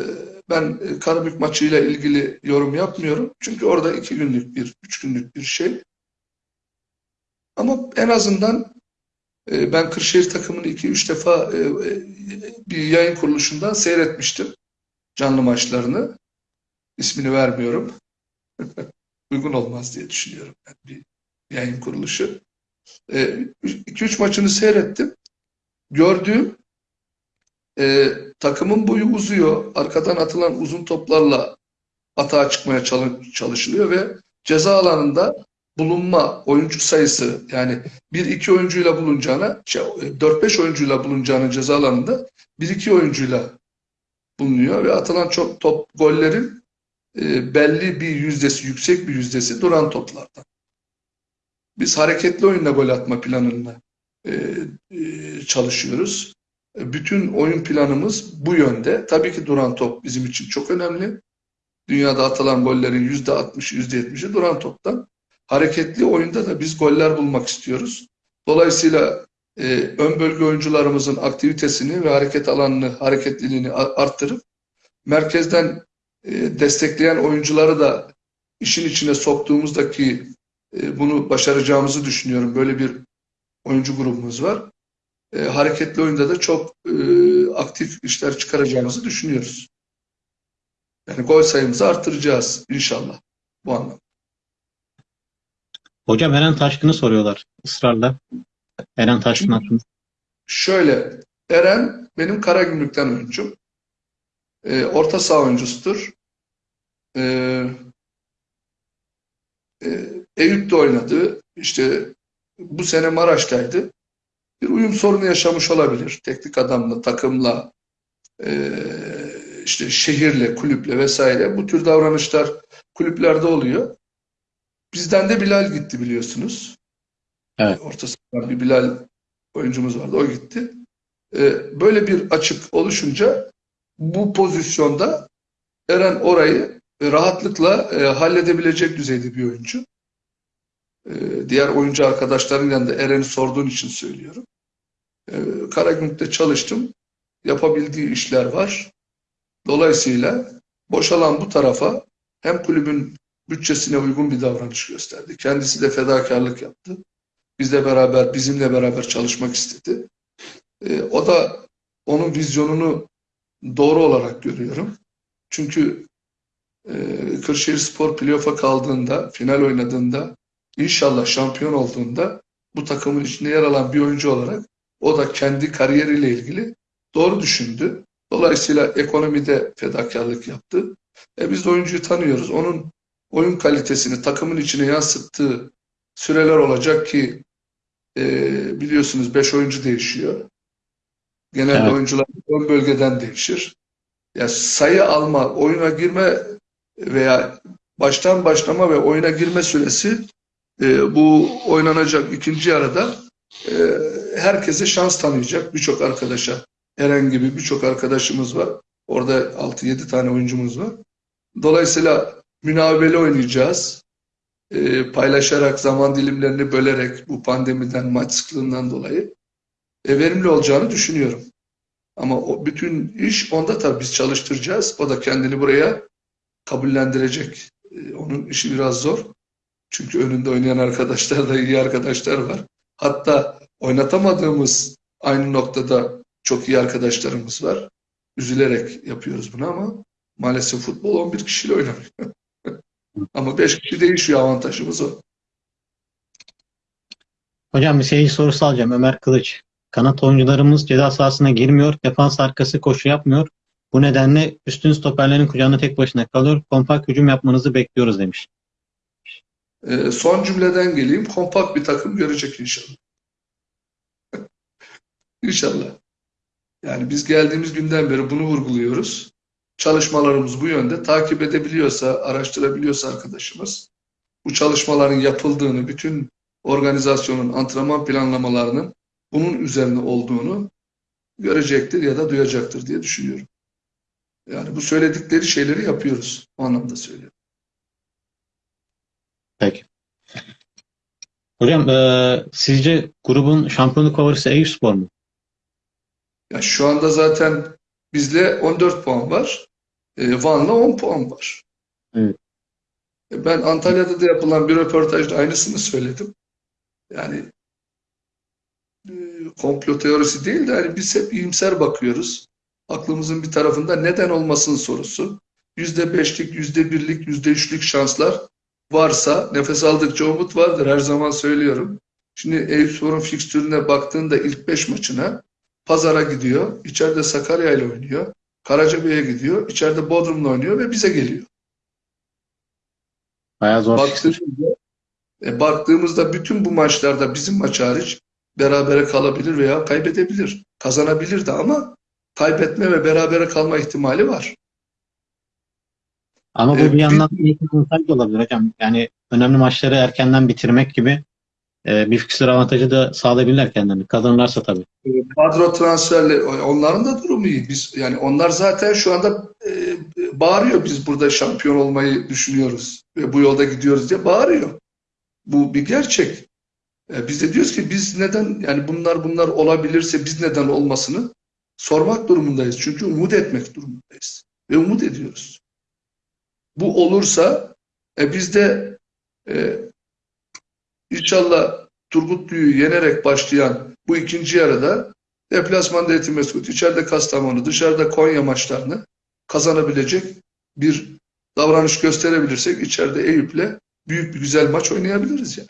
ben Karabük maçıyla ilgili yorum yapmıyorum. Çünkü orada iki günlük bir, üç günlük bir şey. Ama en azından e, ben Kırşehir takımını iki üç defa e, bir yayın kuruluşundan seyretmiştim. Canlı maçlarını. İsmini vermiyorum. (laughs) Uygun olmaz diye düşünüyorum. Yani bir yayın kuruluşu. 2-3 maçını seyrettim. Gördüğüm e, takımın boyu uzuyor. Arkadan atılan uzun toplarla atağa çıkmaya çalı- çalışılıyor ve ceza alanında bulunma oyuncu sayısı yani 1-2 oyuncuyla bulunacağına şey, 4-5 oyuncuyla bulunacağının ceza alanında 1-2 oyuncuyla bulunuyor ve atılan çok top gollerin e, belli bir yüzdesi, yüksek bir yüzdesi duran toplardan. Biz hareketli oyunla gol atma planında e, e, çalışıyoruz. Bütün oyun planımız bu yönde. Tabii ki duran top bizim için çok önemli. Dünyada atılan gollerin %60, %70'i duran toptan. Hareketli oyunda da biz goller bulmak istiyoruz. Dolayısıyla e, ön bölge oyuncularımızın aktivitesini ve hareket alanını, hareketliliğini arttırıp merkezden e, destekleyen oyuncuları da işin içine soktuğumuzdaki e, bunu başaracağımızı düşünüyorum. Böyle bir oyuncu grubumuz var. E, hareketli oyunda da çok e, aktif işler çıkaracağımızı düşünüyoruz. Yani gol sayımızı arttıracağız inşallah bu anlamda. Hocam Eren Taşkın'ı soruyorlar ısrarla. Eren Taşkın hakkında. Şöyle, Eren benim Karagümrük'ten oyuncum. E, orta saha oyuncusudur. E, e, Eyüp'te oynadı. İşte bu sene Maraş'taydı. Bir uyum sorunu yaşamış olabilir. Teknik adamla, takımla, e, işte şehirle, kulüple vesaire. Bu tür davranışlar kulüplerde oluyor. Bizden de Bilal gitti biliyorsunuz. Evet. Orta sahadan bir Bilal oyuncumuz vardı. O gitti. E, böyle bir açık oluşunca bu pozisyonda Eren orayı rahatlıkla e, halledebilecek düzeyde bir oyuncu. E, diğer oyuncu arkadaşların yanında Eren'i sorduğun için söylüyorum. E, Karagümrük'te çalıştım. Yapabildiği işler var. Dolayısıyla boşalan bu tarafa hem kulübün bütçesine uygun bir davranış gösterdi. Kendisi de fedakarlık yaptı. Bizle beraber, bizimle beraber çalışmak istedi. E, o da onun vizyonunu doğru olarak görüyorum. Çünkü e, Kırşehir Spor playoff'a kaldığında, final oynadığında, inşallah şampiyon olduğunda bu takımın içinde yer alan bir oyuncu olarak o da kendi kariyeriyle ilgili doğru düşündü. Dolayısıyla ekonomide fedakarlık yaptı. E biz de oyuncuyu tanıyoruz. Onun oyun kalitesini takımın içine yansıttığı süreler olacak ki e, biliyorsunuz 5 oyuncu değişiyor. Genelde Evet. oyuncular ön bölgeden değişir. Ya sayı alma, oyuna girme veya baştan başlama ve oyuna girme süresi e, bu oynanacak ikinci yarıda e, herkese şans tanıyacak birçok arkadaşa. Eren gibi birçok arkadaşımız var. Orada 6-7 tane oyuncumuz var. Dolayısıyla münavebeli oynayacağız. E, paylaşarak, zaman dilimlerini bölerek bu pandemiden, maç sıklığından dolayı e, verimli olacağını düşünüyorum. Ama o bütün iş onda tabii biz çalıştıracağız. O da kendini buraya kabullendirecek E, onun işi biraz zor. Çünkü önünde oynayan arkadaşlar da iyi arkadaşlar var. Hatta oynatamadığımız aynı noktada çok iyi arkadaşlarımız var. Üzülerek yapıyoruz bunu ama maalesef futbol 11 kişiyle oynanıyor. (laughs) ama 5 kişi değişiyor avantajımız o. Hocam bir seyirci sorusu alacağım. Ömer Kılıç. Kanat oyuncularımız ceza sahasına girmiyor. Defans arkası koşu yapmıyor. Bu nedenle üstün stoperlerin kucağında tek başına kalıyor. Kompakt hücum yapmanızı bekliyoruz demiş. Ee, son cümleden geleyim. Kompakt bir takım görecek inşallah. (laughs) İnşallah. Yani biz geldiğimiz günden beri bunu vurguluyoruz. Çalışmalarımız bu yönde. Takip edebiliyorsa, araştırabiliyorsa arkadaşımız bu çalışmaların yapıldığını, bütün organizasyonun antrenman planlamalarının bunun üzerine olduğunu görecektir ya da duyacaktır diye düşünüyorum. Yani bu söyledikleri şeyleri yapıyoruz. O anlamda söylüyorum. Peki. Hocam e, sizce grubun şampiyonluk favorisi Eyüpspor mu? Ya şu anda zaten bizle 14 puan var. E, Van'la 10 puan var. Evet. E, ben Antalya'da da yapılan bir röportajda aynısını söyledim. Yani e, komplo teorisi değil de hani biz hep iyimser bakıyoruz. Aklımızın bir tarafında neden olmasın sorusu. %5'lik, %1'lik, %3'lük şanslar varsa nefes aldıkça umut vardır her zaman söylüyorum. Şimdi Eyüpspor'un fikstürüne baktığında ilk 5 maçına Pazar'a gidiyor, içeride Sakarya ile oynuyor, Karacabey'e gidiyor, içeride Bodrum'la oynuyor ve bize geliyor. Bayağı zor. Baktığımızda, e, baktığımızda bütün bu maçlarda bizim maç hariç berabere kalabilir veya kaybedebilir. Kazanabilir de ama kaybetme ve berabere kalma ihtimali var. Ama bu E, bir yandan avantaj da olabilir hocam. Yani önemli maçları erkenden bitirmek gibi e, bir fikstür avantajı da sağlayabilirler kendilerini. Kazanırlarsa tabii. Kadro transferli onların da durumu iyi. Biz yani onlar zaten şu anda e, bağırıyor biz burada şampiyon olmayı düşünüyoruz ve bu yolda gidiyoruz diye bağırıyor. Bu bir gerçek. E, biz de diyoruz ki biz neden yani bunlar bunlar olabilirse biz neden olmasını sormak durumundayız. Çünkü umut etmek durumundayız ve umut ediyoruz. Bu olursa e, biz de e, inşallah Turgutlu'yu yenerek başlayan bu ikinci yarıda deplasmanda Etimeskut, içeride Kastamonu, dışarıda Konya maçlarını kazanabilecek bir davranış gösterebilirsek içeride Eyüp'le büyük bir güzel maç oynayabiliriz yani.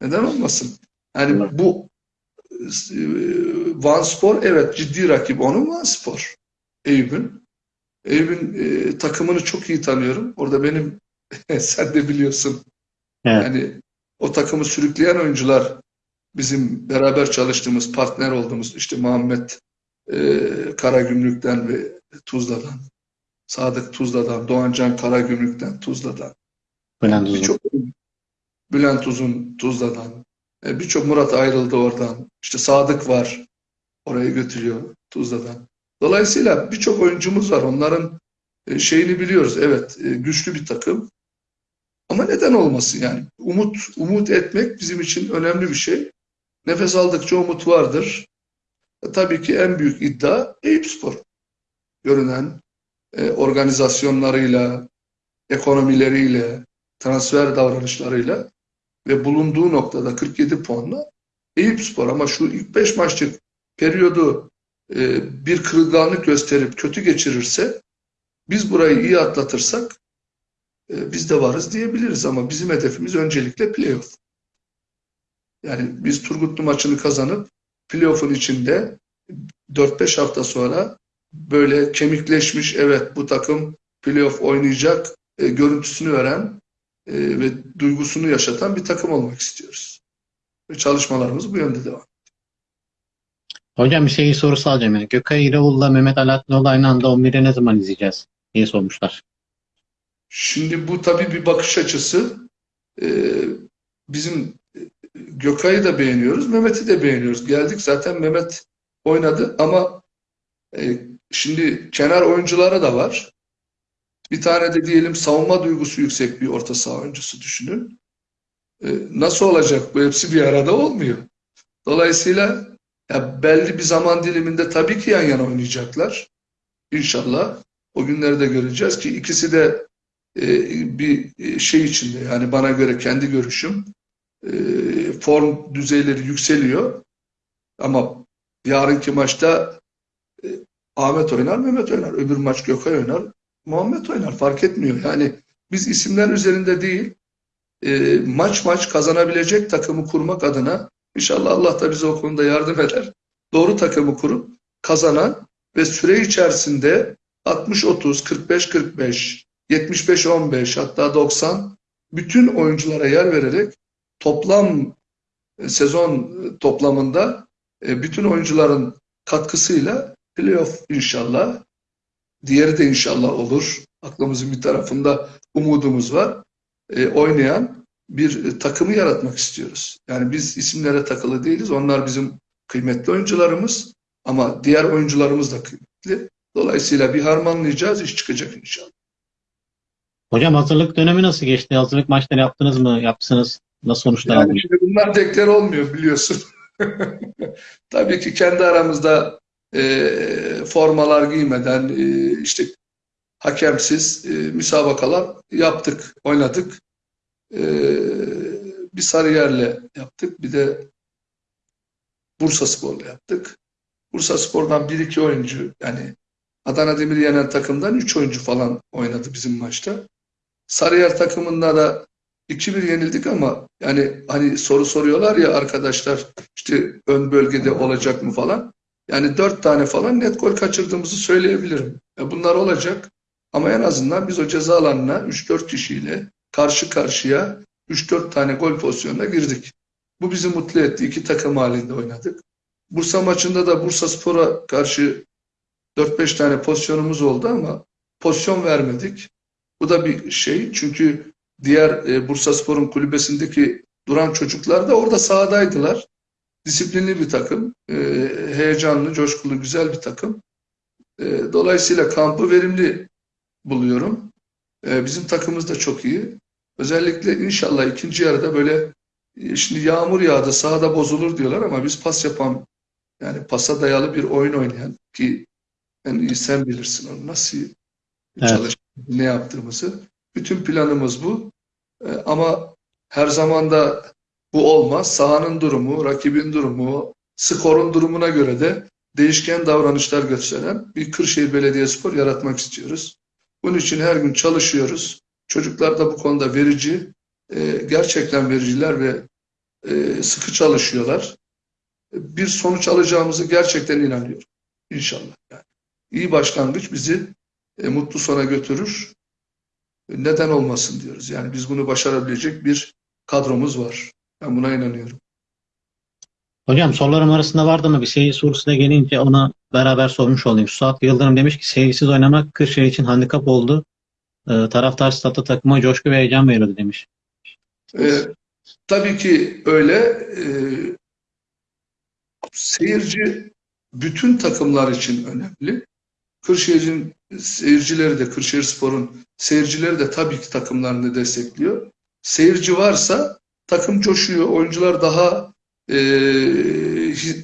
Neden olmasın? Yani bu e, Van Spor evet ciddi rakip onun Van Spor. Eyüp'ün. Eyüp'ün e, takımını çok iyi tanıyorum. Orada benim (laughs) sen de biliyorsun. Evet. Yani o takımı sürükleyen oyuncular bizim beraber çalıştığımız, partner olduğumuz işte Muhammed e, Karagümrük'ten ve Tuzla'dan, Sadık Tuzla'dan, Doğancan Karagümrük'ten, Tuzla'dan, Bülent Uzun. birçok Bülent Uzun Tuzla'dan, e, birçok Murat ayrıldı oradan, işte Sadık var, oraya götürüyor Tuzla'dan. Dolayısıyla birçok oyuncumuz var. Onların e, şeyini biliyoruz. Evet, e, güçlü bir takım. Ama neden olmasın yani? Umut umut etmek bizim için önemli bir şey. Nefes aldıkça umut vardır. E, tabii ki en büyük iddia Eyüpspor. Görünen e, organizasyonlarıyla, ekonomileriyle, transfer davranışlarıyla ve bulunduğu noktada 47 puanla Eyüpspor ama şu ilk 5 maçlık periyodu bir kırılganlık gösterip kötü geçirirse biz burayı iyi atlatırsak e, biz de varız diyebiliriz ama bizim hedefimiz öncelikle playoff. Yani biz Turgutlu maçını kazanıp playoff'un içinde 4-5 hafta sonra böyle kemikleşmiş evet bu takım playoff oynayacak e, görüntüsünü veren e, ve duygusunu yaşatan bir takım olmak istiyoruz. Ve çalışmalarımız bu yönde devam. Hocam bir seyirci sorusu alacağım. Yani. Gökay İravul'la Mehmet Alaatlinoğlu aynı anda 11'i ne zaman izleyeceğiz diye sormuşlar. Şimdi bu tabii bir bakış açısı. Ee, bizim Gökay'ı da beğeniyoruz, Mehmet'i de beğeniyoruz. Geldik zaten Mehmet oynadı ama e, şimdi kenar oyuncuları da var. Bir tane de diyelim savunma duygusu yüksek bir orta saha oyuncusu düşünün. E, nasıl olacak? Bu hepsi bir arada olmuyor. Dolayısıyla ya belli bir zaman diliminde tabii ki yan yana oynayacaklar. İnşallah. O günleri de göreceğiz ki ikisi de e, bir şey içinde yani bana göre kendi görüşüm e, form düzeyleri yükseliyor ama yarınki maçta e, Ahmet oynar, Mehmet oynar. Öbür maç Gökay oynar, Muhammed oynar. Fark etmiyor. Yani biz isimler üzerinde değil, e, maç maç kazanabilecek takımı kurmak adına inşallah Allah da bize o konuda yardım eder. Doğru takımı kurup kazanan ve süre içerisinde 60-30, 45-45, 75-15 hatta 90 bütün oyunculara yer vererek toplam e, sezon toplamında e, bütün oyuncuların katkısıyla playoff inşallah diğeri de inşallah olur. Aklımızın bir tarafında umudumuz var. E, oynayan bir e, takımı yaratmak istiyoruz. Yani biz isimlere takılı değiliz. Onlar bizim kıymetli oyuncularımız ama diğer oyuncularımız da kıymetli. Dolayısıyla bir harmanlayacağız, iş çıkacak inşallah. Hocam hazırlık dönemi nasıl geçti? Hazırlık maçları yaptınız mı? Yapsınız. Nasıl sonuçlar Yani şimdi bunlar deklar olmuyor biliyorsun. (laughs) Tabii ki kendi aramızda e, formalar giymeden e, işte hakemsiz e, müsabakalar yaptık, oynadık. E, bir Sarıyer'le yaptık, bir de Bursa Spor'la yaptık. Bursa Spor'dan 1-2 oyuncu yani Adana Demir'i yenen takımdan 3 oyuncu falan oynadı bizim maçta. Sarıyer takımında da 2-1 yenildik ama yani hani soru soruyorlar ya arkadaşlar işte ön bölgede olacak mı falan. Yani 4 tane falan net gol kaçırdığımızı söyleyebilirim. Ya bunlar olacak ama en azından biz o ceza alanına 3-4 kişiyle karşı karşıya 3-4 tane gol pozisyonuna girdik. Bu bizi mutlu etti. İki takım halinde oynadık. Bursa maçında da Bursa Spor'a karşı 4-5 tane pozisyonumuz oldu ama pozisyon vermedik. Bu da bir şey çünkü diğer e, Bursa Spor'un kulübesindeki duran çocuklar da orada sahadaydılar. Disiplinli bir takım, e, heyecanlı, coşkulu, güzel bir takım. E, dolayısıyla kampı verimli buluyorum. E, bizim takımımız da çok iyi. Özellikle inşallah ikinci yarıda böyle e, şimdi yağmur yağdı sahada bozulur diyorlar ama biz pas yapan yani pasa dayalı bir oyun oynayan ki en iyi sen bilirsin onu nasıl Evet. çalış ne yaptığımızı. Bütün planımız bu. E, ama her zaman da bu olmaz. Sahanın durumu, rakibin durumu, skorun durumuna göre de değişken davranışlar gösteren bir Kırşehir Belediyespor yaratmak istiyoruz. Bunun için her gün çalışıyoruz. Çocuklar da bu konuda verici, e, gerçekten vericiler ve e, sıkı çalışıyorlar. Bir sonuç alacağımızı gerçekten inanıyorum. İnşallah. Yani. İyi başlangıç bizi e, mutlu sona götürür. Neden olmasın diyoruz. Yani biz bunu başarabilecek bir kadromuz var. Ben buna inanıyorum. Hocam sorularım arasında vardı mı? Bir seyir sorusu da gelince ona beraber sormuş olayım. Suat Yıldırım demiş ki seyirsiz oynamak Kırşehir için handikap oldu. Ee, taraftar statı takıma coşku ve heyecan veriyordu demiş. E, tabii ki öyle. E, seyirci bütün takımlar için önemli. Kırşehir'in seyircileri de, Kırşehirspor'un seyircileri de tabii ki takımlarını destekliyor. Seyirci varsa takım coşuyor, oyuncular daha e,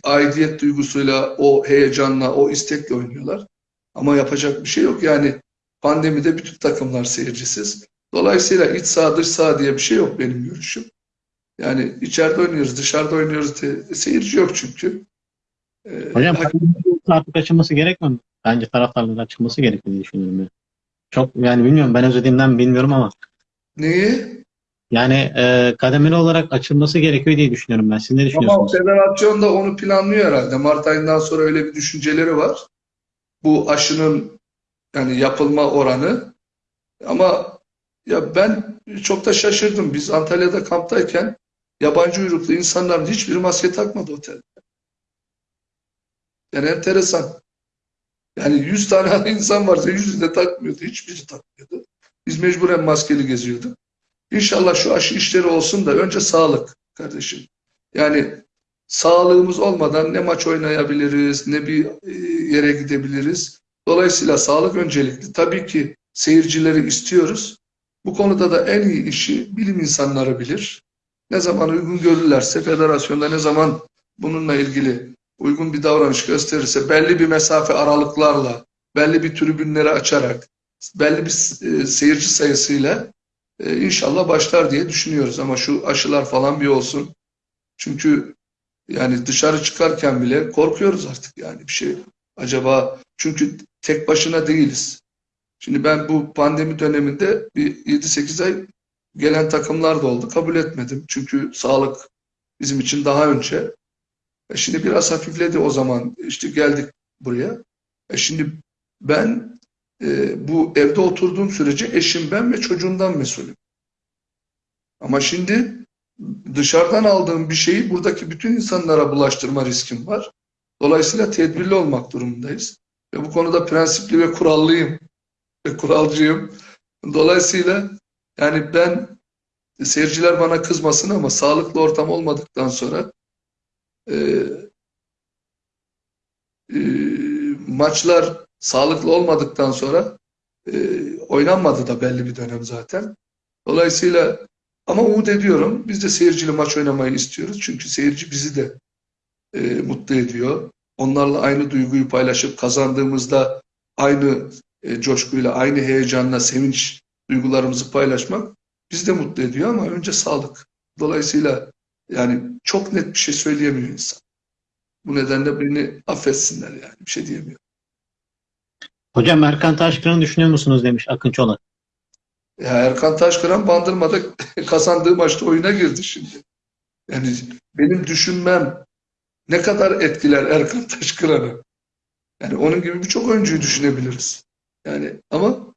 aidiyet duygusuyla, o heyecanla, o istekle oynuyorlar. Ama yapacak bir şey yok. Yani pandemide bütün takımlar seyircisiz. Dolayısıyla iç saha dış saha diye bir şey yok benim görüşüm. Yani içeride oynuyoruz, dışarıda oynuyoruz diye seyirci yok çünkü. E, Hocam artık açılması gerekmiyor mu? Bence taraftarların açılması gerekiyor diye düşünüyorum. Ben. Çok yani bilmiyorum ben özlediğimden bilmiyorum ama neyi? yani e, kademeli olarak açılması gerekiyor diye düşünüyorum ben. Siz ne Ama düşünüyorsunuz? federasyon da onu planlıyor herhalde. Mart ayından sonra öyle bir düşünceleri var. Bu aşının yani yapılma oranı. Ama ya ben çok da şaşırdım. Biz Antalya'da kamptayken yabancı uyruklu insanların hiçbiri maske takmadı otelde. Yani enteresan. Yani 100 tane (laughs) insan varsa 100'ü de takmıyordu. Hiçbiri takmıyordu. Biz mecburen maskeli geziyorduk. İnşallah şu aşı işleri olsun da önce sağlık kardeşim. Yani sağlığımız olmadan ne maç oynayabiliriz, ne bir e, yere gidebiliriz. Dolayısıyla sağlık öncelikli. Tabii ki seyircileri istiyoruz. Bu konuda da en iyi işi bilim insanları bilir. Ne zaman uygun görürlerse, federasyonda ne zaman bununla ilgili uygun bir davranış gösterirse, belli bir mesafe aralıklarla, belli bir tribünleri açarak, belli bir e, seyirci sayısıyla e, inşallah başlar diye düşünüyoruz. Ama şu aşılar falan bir olsun. Çünkü yani dışarı çıkarken bile korkuyoruz artık yani bir şey. Acaba çünkü tek başına değiliz. Şimdi ben bu pandemi döneminde bir 7-8 ay gelen takımlar da oldu. Kabul etmedim. Çünkü sağlık bizim için daha önce. E şimdi biraz hafifledi o zaman. İşte geldik buraya. E şimdi ben e, bu evde oturduğum sürece eşim ben ve çocuğumdan mesulüm. Ama şimdi dışarıdan aldığım bir şeyi buradaki bütün insanlara bulaştırma riskim var. Dolayısıyla tedbirli olmak durumundayız. Ve bu konuda prensipli ve kurallıyım. Ve kuralcıyım. Dolayısıyla yani ben seyirciler bana kızmasın ama sağlıklı ortam olmadıktan sonra e, e, maçlar sağlıklı olmadıktan sonra e, oynanmadı da belli bir dönem zaten. Dolayısıyla ama umut ediyorum. Biz de seyircili maç oynamayı istiyoruz. Çünkü seyirci bizi de e, mutlu ediyor. Onlarla aynı duyguyu paylaşıp kazandığımızda aynı e, coşkuyla, aynı heyecanla, sevinç duygularımızı paylaşmak bizi de mutlu ediyor ama önce sağlık. Dolayısıyla yani çok net bir şey söyleyemiyor insan. Bu nedenle beni affetsinler yani. Bir şey diyemiyorum. Hocam Erkan Taşkıran'ı düşünüyor musunuz demiş Akın Çolak. Ya Erkan Taşkıran Bandırma'da (laughs) kazandığı maçta oyuna girdi şimdi. Yani benim düşünmem ne kadar etkiler Erkan (laughs) Taşkıran'ı. Yani onun gibi birçok oyuncuyu düşünebiliriz. Yani ama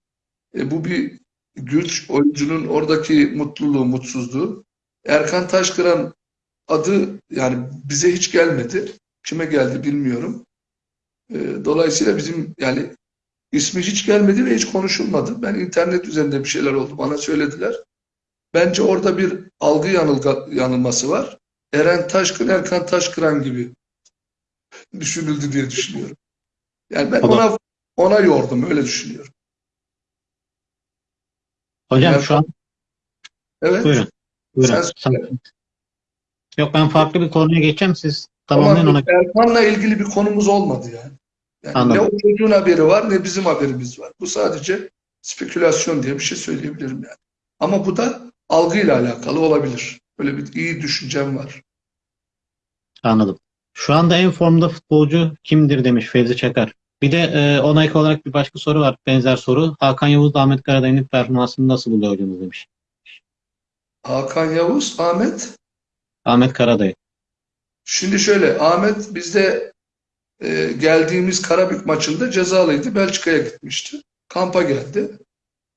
e, bu bir güç, oyuncunun oradaki mutluluğu, mutsuzluğu. Erkan Taşkıran adı yani bize hiç gelmedi. Kime geldi bilmiyorum. E, dolayısıyla bizim yani ismi hiç gelmedi ve hiç konuşulmadı. Ben internet üzerinde bir şeyler oldu. Bana söylediler. Bence orada bir algı yanılga, yanılması var. Eren Taşkın, Erkan Taşkıran gibi düşünüldü diye düşünüyorum. Yani ben ona ona yordum. Öyle düşünüyorum. Hocam Evet. şu an Evet. buyurun. Buyurun. Sen söyle. Yok ben farklı bir konuya geçeceğim siz Ama tamamlayın ona. Erkan'la ilgili bir konumuz olmadı yani. Yani Anladım. ne o çocuğun haberi var ne bizim haberimiz var. Bu sadece spekülasyon diye bir şey söyleyebilirim yani. Ama bu da algıyla alakalı olabilir. Böyle bir iyi düşüncem var. Anladım. Şu anda en formda futbolcu kimdir demiş Fevzi Çakar. Bir de e, ona ek olarak bir başka soru var. Benzer soru. Hakan Yavuz Ahmet Karadayı'nın performansını nasıl buluyor hocamız demiş. Hakan Yavuz, Ahmet. Ahmet Karadayı. Şimdi şöyle Ahmet bizde e, geldiğimiz Karabük maçında cezalıydı. Belçika'ya gitmişti. Kampa geldi.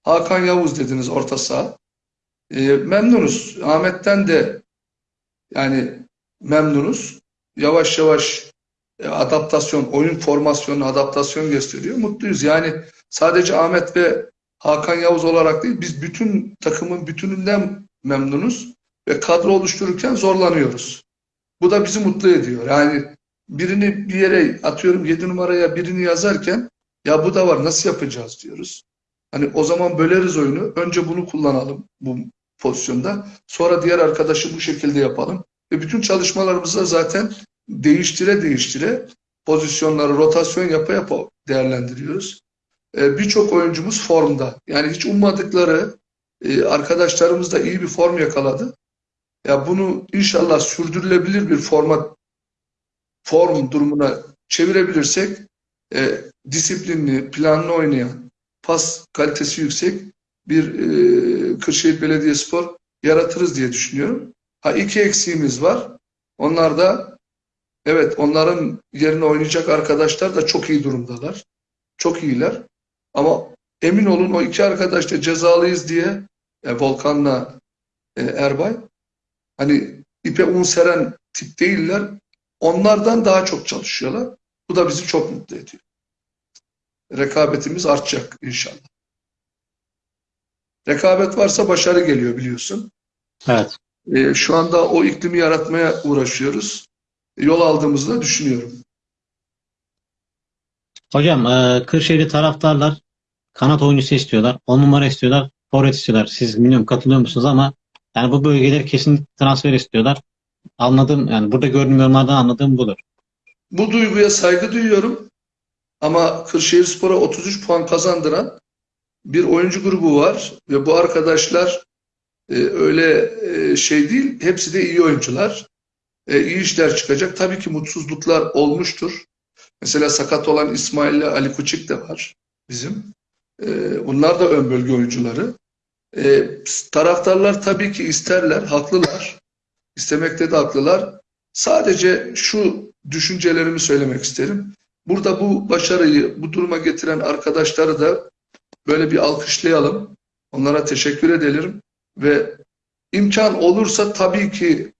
Hakan Yavuz dediniz orta saha. E, memnunuz. Ahmet'ten de yani memnunuz. Yavaş yavaş e, adaptasyon, oyun formasyonu adaptasyon gösteriyor. Mutluyuz. Yani sadece Ahmet ve Hakan Yavuz olarak değil, biz bütün takımın bütününden memnunuz ve kadro oluştururken zorlanıyoruz. Bu da bizi mutlu ediyor. Yani birini bir yere atıyorum 7 numaraya birini yazarken ya bu da var nasıl yapacağız diyoruz. Hani o zaman böleriz oyunu. Önce bunu kullanalım bu pozisyonda. Sonra diğer arkadaşı bu şekilde yapalım. Ve bütün çalışmalarımızda zaten değiştire değiştire pozisyonları rotasyon yapa yapa değerlendiriyoruz. Ee, Birçok oyuncumuz formda. Yani hiç ummadıkları e, arkadaşlarımız da iyi bir form yakaladı. Ya bunu inşallah sürdürülebilir bir forma form durumuna çevirebilirsek e, disiplinli, planlı oynayan, pas kalitesi yüksek bir e, Kırşehir Belediyespor yaratırız diye düşünüyorum. Ha iki eksiğimiz var. Onlar da evet onların yerine oynayacak arkadaşlar da çok iyi durumdalar. Çok iyiler. Ama emin olun o iki arkadaş da cezalıyız diye e, Volkan'la e, Erbay hani ipe un seren tip değiller. Onlardan daha çok çalışıyorlar. Bu da bizi çok mutlu ediyor. Rekabetimiz artacak inşallah. Rekabet varsa başarı geliyor biliyorsun. Evet. E, şu anda o iklimi yaratmaya uğraşıyoruz. Yol aldığımızı da düşünüyorum. Hocam e, Kırşehirli taraftarlar kanat oyuncusu istiyorlar. 10 numara istiyorlar. Forvet istiyorlar. Siz bilmiyorum katılıyor musunuz ama yani bu bölgeleri kesin transfer istiyorlar. Anladım yani burada gördüğüm yorumlardan anladığım budur. Bu duyguya saygı duyuyorum. Ama Kırşehirspor'a 33 puan kazandıran bir oyuncu grubu var ve bu arkadaşlar e, öyle e, şey değil, hepsi de iyi oyuncular. E, iyi işler çıkacak. Tabii ki mutsuzluklar olmuştur. Mesela sakat olan İsmail ile Ali Kuçik de var bizim. E, bunlar da ön bölge oyuncuları. E, taraftarlar tabii ki isterler, haklılar. İstemekte de haklılar. Sadece şu düşüncelerimi söylemek isterim. Burada bu başarıyı, bu duruma getiren arkadaşları da böyle bir alkışlayalım. Onlara teşekkür edelim ve imkan olursa tabii ki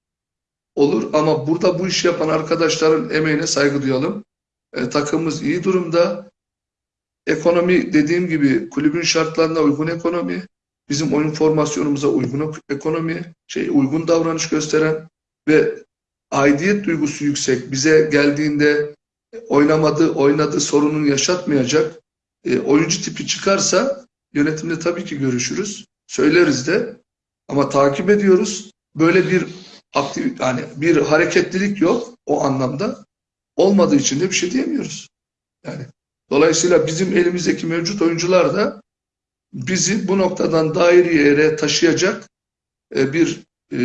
olur ama burada bu işi yapan arkadaşların emeğine saygı duyalım. E, takımımız iyi durumda. Ekonomi dediğim gibi kulübün şartlarına uygun ekonomi, bizim oyun formasyonumuza uygun ekonomi, şey uygun davranış gösteren ve aidiyet duygusu yüksek. Bize geldiğinde oynamadı, oynadı sorununu yaşatmayacak e, oyuncu tipi çıkarsa yönetimle tabii ki görüşürüz. Söyleriz de ama takip ediyoruz. Böyle bir aktif yani bir hareketlilik yok o anlamda. Olmadığı için de bir şey diyemiyoruz. Yani dolayısıyla bizim elimizdeki mevcut oyuncular da bizi bu noktadan daire yere taşıyacak e, bir e,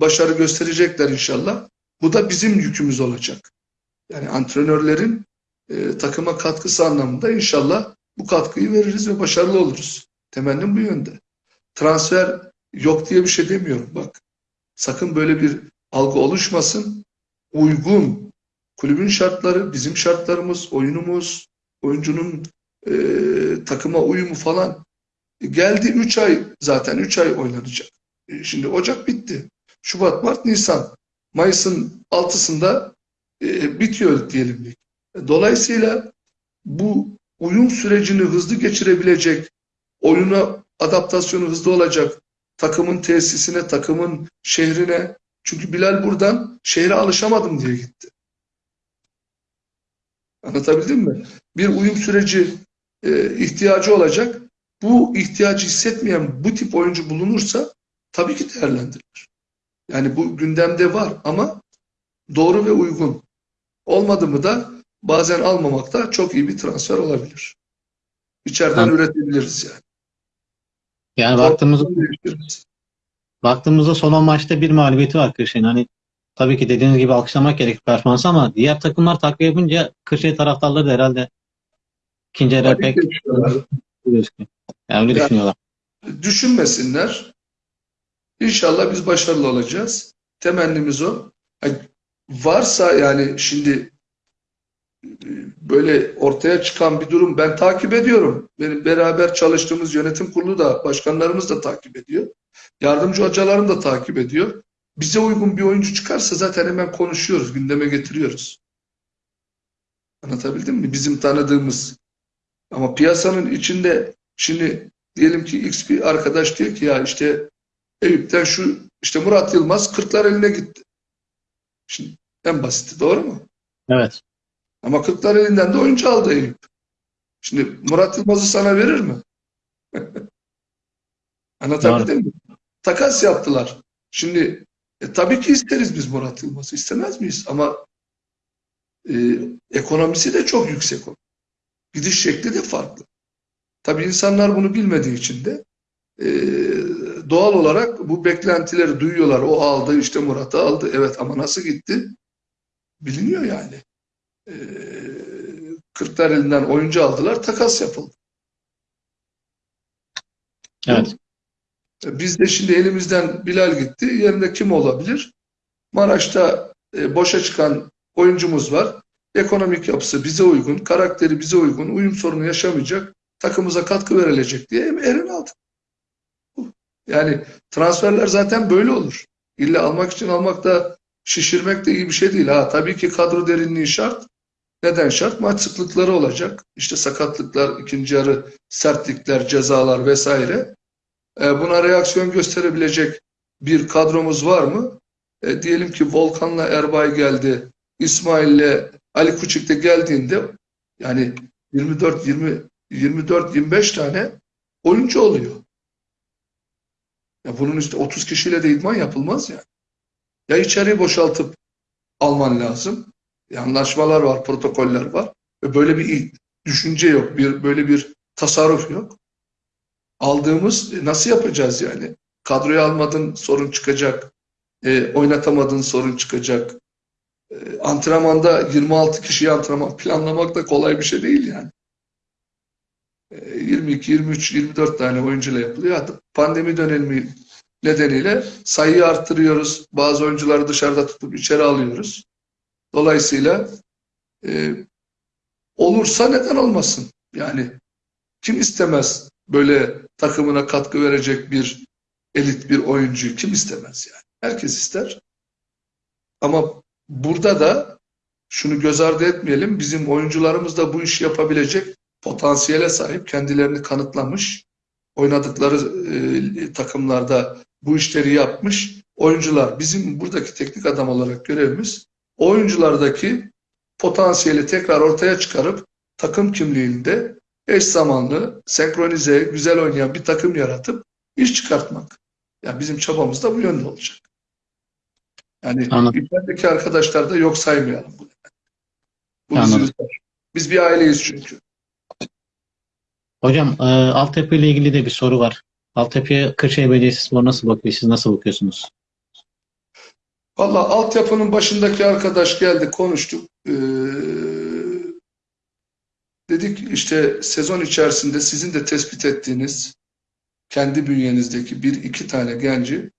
başarı gösterecekler inşallah. Bu da bizim yükümüz olacak. Yani antrenörlerin e, takıma katkısı anlamında inşallah bu katkıyı veririz ve başarılı oluruz. Temennim bu yönde. Transfer yok diye bir şey demiyorum bak. Sakın böyle bir algı oluşmasın. Uygun kulübün şartları, bizim şartlarımız, oyunumuz, oyuncunun e, takıma uyumu falan geldi 3 ay zaten 3 ay oynanacak. E, şimdi Ocak bitti. Şubat, Mart, Nisan. Mayıs'ın 6'sında e, bitiyor diyelim. lig. Dolayısıyla bu uyum sürecini hızlı geçirebilecek, oyuna adaptasyonu hızlı olacak, takımın tesisine, takımın şehrine. Çünkü Bilal buradan şehre alışamadım diye gitti. Anlatabildim mi? Bir uyum süreci e, ihtiyacı olacak. Bu ihtiyacı hissetmeyen bu tip oyuncu bulunursa tabii ki değerlendirilir. Yani bu gündemde var ama doğru ve uygun. Olmadı mı da bazen almamak da çok iyi bir transfer olabilir. İçeriden Tamam. üretebiliriz yani. Yani baktığımızda baktığımızda son 10 maçta bir mağlubiyeti var Kırşehir'in. Hani tabii ki dediğiniz gibi alkışlamak gerek performansı ama diğer takımlar takviye yapınca Kırşehir taraftarları da herhalde ikinci yarı pek. Yani öyle Ya- düşünüyorlar. Düşünmesinler. İnşallah biz başarılı olacağız. Temennimiz o. Ha, Varsa yani şimdi böyle ortaya çıkan bir durum ben takip ediyorum. Benim beraber çalıştığımız yönetim kurulu da başkanlarımız da takip ediyor. Yardımcı hocalarım da takip ediyor. Bize uygun bir oyuncu çıkarsa zaten hemen konuşuyoruz, gündeme getiriyoruz. Anlatabildim mi? Bizim tanıdığımız. Ama piyasanın içinde şimdi diyelim ki X bir arkadaş diyor ki ya işte Eyüp'ten şu işte Murat Yılmaz Kırklar eline gitti. Şimdi en basiti doğru mu? Evet. Ama Kırklar elinden de oyuncu aldı Eyüp. Şimdi Murat Yılmaz'ı sana verir mi? (laughs) Anlatabildim mi? Takas yaptılar. Şimdi e, tabii ki isteriz biz Murat Yılmaz'ı. istemez miyiz? Ama e, ekonomisi de çok yüksek. o. Gidiş şekli de farklı. Tabii insanlar bunu bilmediği için de e, doğal olarak bu beklentileri duyuyorlar. O aldı işte Murat'ı aldı. Evet ama nasıl gitti? Biliniyor yani. E, Kırklar elinden oyuncu aldılar. Takas yapıldı. Evet. Biz de şimdi elimizden Bilal gitti. Yerine kim olabilir? Maraş'ta e, boşa çıkan oyuncumuz var. Ekonomik yapısı bize uygun, karakteri bize uygun, uyum sorunu yaşamayacak, takımıza katkı verilecek diye Eren aldık. Yani transferler zaten böyle olur. İlla almak için almak da şişirmek de iyi bir şey değil. Ha, tabii ki kadro derinliği şart. Neden şart? Maç sıklıkları olacak. İşte sakatlıklar, ikinci yarı sertlikler, cezalar vesaire. E, buna reaksiyon gösterebilecek bir kadromuz var mı? E, diyelim ki Volkan'la Erbay geldi, İsmail'le Ali Kuçik de geldiğinde yani 24 20 24 25 tane oyuncu oluyor. Ya bunun işte 30 kişiyle de idman yapılmaz yani. Ya içeriği boşaltıp alman lazım. Anlaşmalar var, protokoller var. Ve böyle bir düşünce yok, bir böyle bir tasarruf yok. aldığımız e, nasıl yapacağız yani? Kadroya almadın sorun çıkacak. E, oynatamadın sorun çıkacak. E, antrenmanda 26 kişiyi antrenman planlamak da kolay bir şey değil yani. E, 22, 23, 24 tane oyuncuyla yapılıyor. Pandemi dönemi nedeniyle sayıyı arttırıyoruz. Bazı oyuncuları dışarıda tutup içeri alıyoruz. Dolayısıyla e, olursa neden olmasın? Yani kim istemez böyle takımına katkı verecek bir elit bir oyuncuyu kim istemez yani? Herkes ister. Ama burada da şunu göz ardı etmeyelim. Bizim oyuncularımız da bu işi yapabilecek potansiyele sahip, kendilerini kanıtlamış, oynadıkları e, takımlarda bu işleri yapmış oyuncular. Bizim buradaki teknik adam olarak görevimiz oyunculardaki potansiyeli tekrar ortaya çıkarıp takım kimliğinde eş zamanlı, senkronize, güzel oynayan bir takım yaratıp iş çıkartmak. Yani bizim çabamız da bu yönde olacak. Yani Anladım. içerideki arkadaşlar da yok saymayalım bunu. Bu bizi Anladım. üzer. Biz bir aileyiz çünkü. Hocam e, altyapı ile ilgili de bir soru var. Altyapıya Kırşehir Belediyespor nasıl bakıyor? Siz nasıl bakıyorsunuz? Valla altyapının başındaki arkadaş geldi konuştuk. Ee, dedik işte sezon içerisinde sizin de tespit ettiğiniz kendi bünyenizdeki bir iki tane genci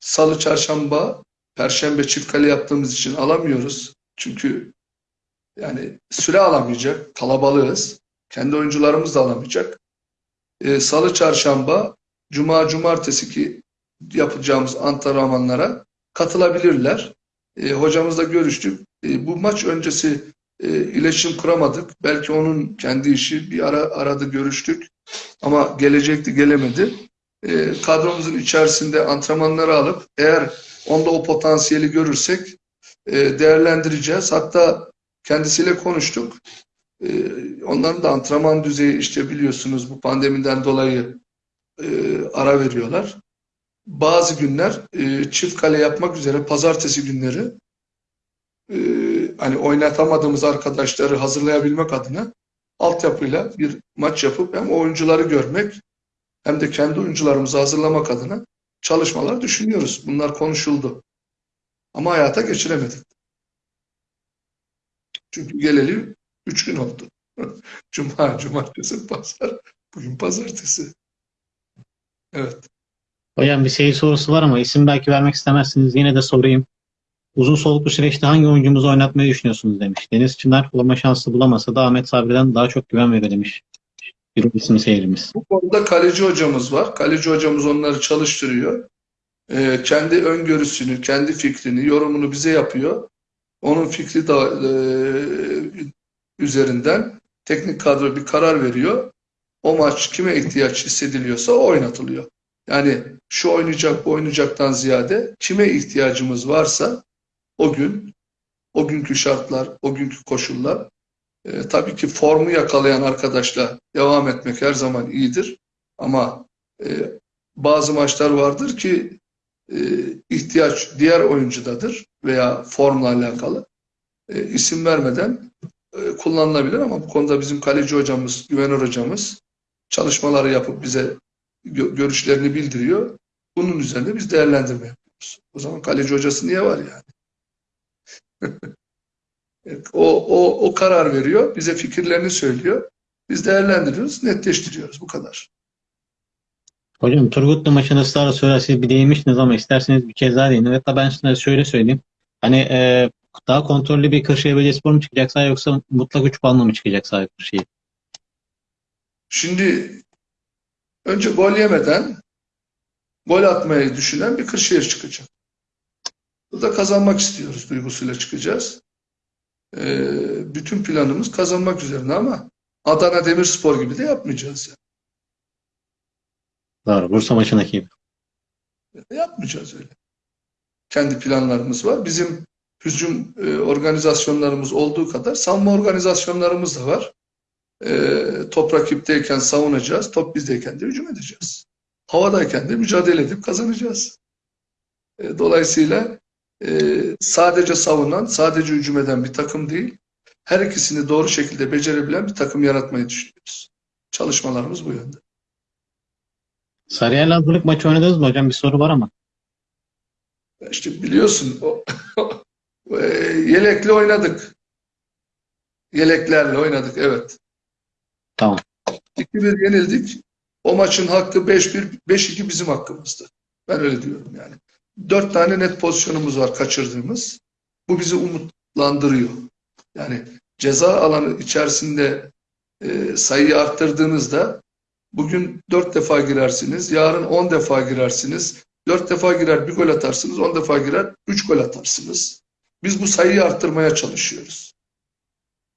salı, çarşamba, perşembe çift kale yaptığımız için alamıyoruz. Çünkü yani süre alamayacak, kalabalığız. Kendi oyuncularımız da alamayacak. Ee, salı, çarşamba, cuma, cumartesi ki yapacağımız antrenmanlara katılabilirler. E, hocamızla görüştük. E, bu maç öncesi e, iletişim kuramadık. Belki onun kendi işi. Bir ara aradı görüştük. Ama gelecekti gelemedi. E, kadromuzun içerisinde antrenmanları alıp eğer onda o potansiyeli görürsek e, değerlendireceğiz. Hatta kendisiyle konuştuk. E, onların da antrenman düzeyi işte biliyorsunuz bu pandemiden dolayı e, ara veriyorlar bazı günler e, çift kale yapmak üzere pazartesi günleri e, hani oynatamadığımız arkadaşları hazırlayabilmek adına altyapıyla bir maç yapıp hem oyuncuları görmek hem de kendi oyuncularımızı hazırlamak adına çalışmalar düşünüyoruz. Bunlar konuşuldu. Ama hayata geçiremedik. Çünkü geleli üç gün oldu. (laughs) Cuma, cumartesi, pazar. Bugün pazartesi. Evet. Hocam bir seyir sorusu var ama isim belki vermek istemezsiniz. Yine de sorayım. Uzun soluklu süreçte hangi oyuncumuzu oynatmayı düşünüyorsunuz demiş. Deniz Çınar forma şansı bulamasa da Ahmet Sabri'den daha çok güven veriyor demiş. Bir isim seyirimiz. Bu konuda kaleci hocamız var. Kaleci hocamız onları çalıştırıyor. Ee, kendi öngörüsünü, kendi fikrini, yorumunu bize yapıyor. Onun fikri de e, üzerinden teknik kadro bir karar veriyor. O maç kime ihtiyaç hissediliyorsa o oynatılıyor. Yani şu oynayacak, bu oynayacaktan ziyade kime ihtiyacımız varsa o gün, o günkü şartlar, o günkü koşullar e, tabii ki formu yakalayan arkadaşla devam etmek her zaman iyidir. Ama e, bazı maçlar vardır ki e, ihtiyaç diğer oyuncudadır veya formla alakalı. E, isim vermeden e, kullanılabilir ama bu konuda bizim kaleci hocamız, güvenir hocamız çalışmaları yapıp bize görüşlerini bildiriyor. Bunun üzerinde biz değerlendirme yapıyoruz. O zaman kaleci hocası niye var yani? (laughs) o, o, o karar veriyor, bize fikirlerini söylüyor. Biz değerlendiriyoruz, netleştiriyoruz. Bu kadar. Hocam Turgutlu maçını ısrarla söylerseniz bir değinmiştiniz ama isterseniz bir kez daha değinin. Hatta ben size şöyle söyleyeyim. Hani e, daha kontrollü bir Kırşehir Belediyespor mu çıkacak yoksa mutlak 3 puanla mı çıkacak sahaya Kırşehir? Şimdi önce gol yemeden gol atmayı düşünen bir Kırşehir çıkacak. Burada kazanmak istiyoruz duygusuyla çıkacağız. Ee, bütün planımız kazanmak üzerine ama Adana Demirspor gibi de yapmayacağız. Yani. Doğru. Bursa maçındaki gibi. Yapmayacağız öyle. Kendi planlarımız var. Bizim hücum e, organizasyonlarımız olduğu kadar savunma organizasyonlarımız da var. E, top rakipteyken savunacağız, top bizdeyken de hücum edeceğiz. Havadayken de mücadele edip kazanacağız. E, dolayısıyla e, sadece savunan, sadece hücum eden bir takım değil, her ikisini doğru şekilde becerebilen bir takım yaratmayı düşünüyoruz. Çalışmalarımız bu yönde. Sarıyer'le hazırlık maçı oynadınız mı hocam? Bir soru var ama. İşte biliyorsun (laughs) o, e, yelekli oynadık. Yeleklerle oynadık evet. Tamam. 2-1 yenildik. O maçın hakkı 5-1, 5-2 bizim hakkımızdı. Ben öyle diyorum yani. Dört tane net pozisyonumuz var kaçırdığımız. Bu bizi umutlandırıyor. Yani ceza alanı içerisinde e, sayıyı arttırdığınızda bugün dört defa girersiniz, yarın on defa girersiniz. Dört defa girer bir gol atarsınız, on defa girer üç gol atarsınız. Biz bu sayıyı arttırmaya çalışıyoruz.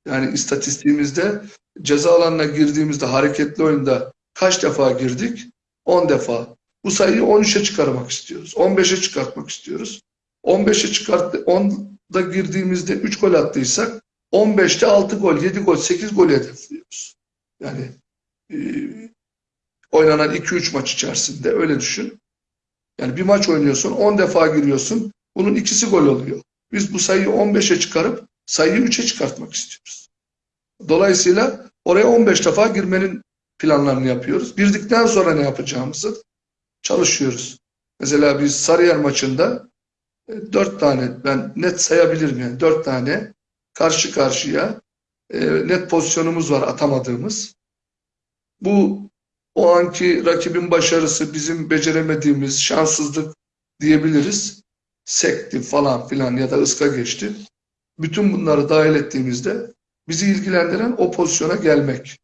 Yani istatistiğimizde ceza alanına girdiğimizde hareketli oyunda kaç defa girdik? 10 defa. Bu sayıyı 13'e çıkarmak istiyoruz. 15'e çıkartmak istiyoruz. 15'e çıkart 10'da girdiğimizde 3 gol attıysak 15'te 6 gol, 7 gol, 8 gol hedefliyoruz. Yani e, oynanan 2-3 maç içerisinde öyle düşün. Yani bir maç oynuyorsun, 10 defa giriyorsun. Bunun ikisi gol oluyor. Biz bu sayıyı 15'e çıkarıp sayıyı 3'e çıkartmak istiyoruz. Dolayısıyla oraya 15 defa girmenin planlarını yapıyoruz. Girdikten sonra ne yapacağımızı çalışıyoruz. Mesela biz Sarıyer maçında e, dört tane ben net sayabilirim yani dört tane karşı karşıya e, net pozisyonumuz var atamadığımız. Bu o anki rakibin başarısı bizim beceremediğimiz şanssızlık diyebiliriz. Sekti falan filan ya da ıska geçti. Bütün bunları dahil ettiğimizde bizi ilgilendiren o pozisyona gelmek.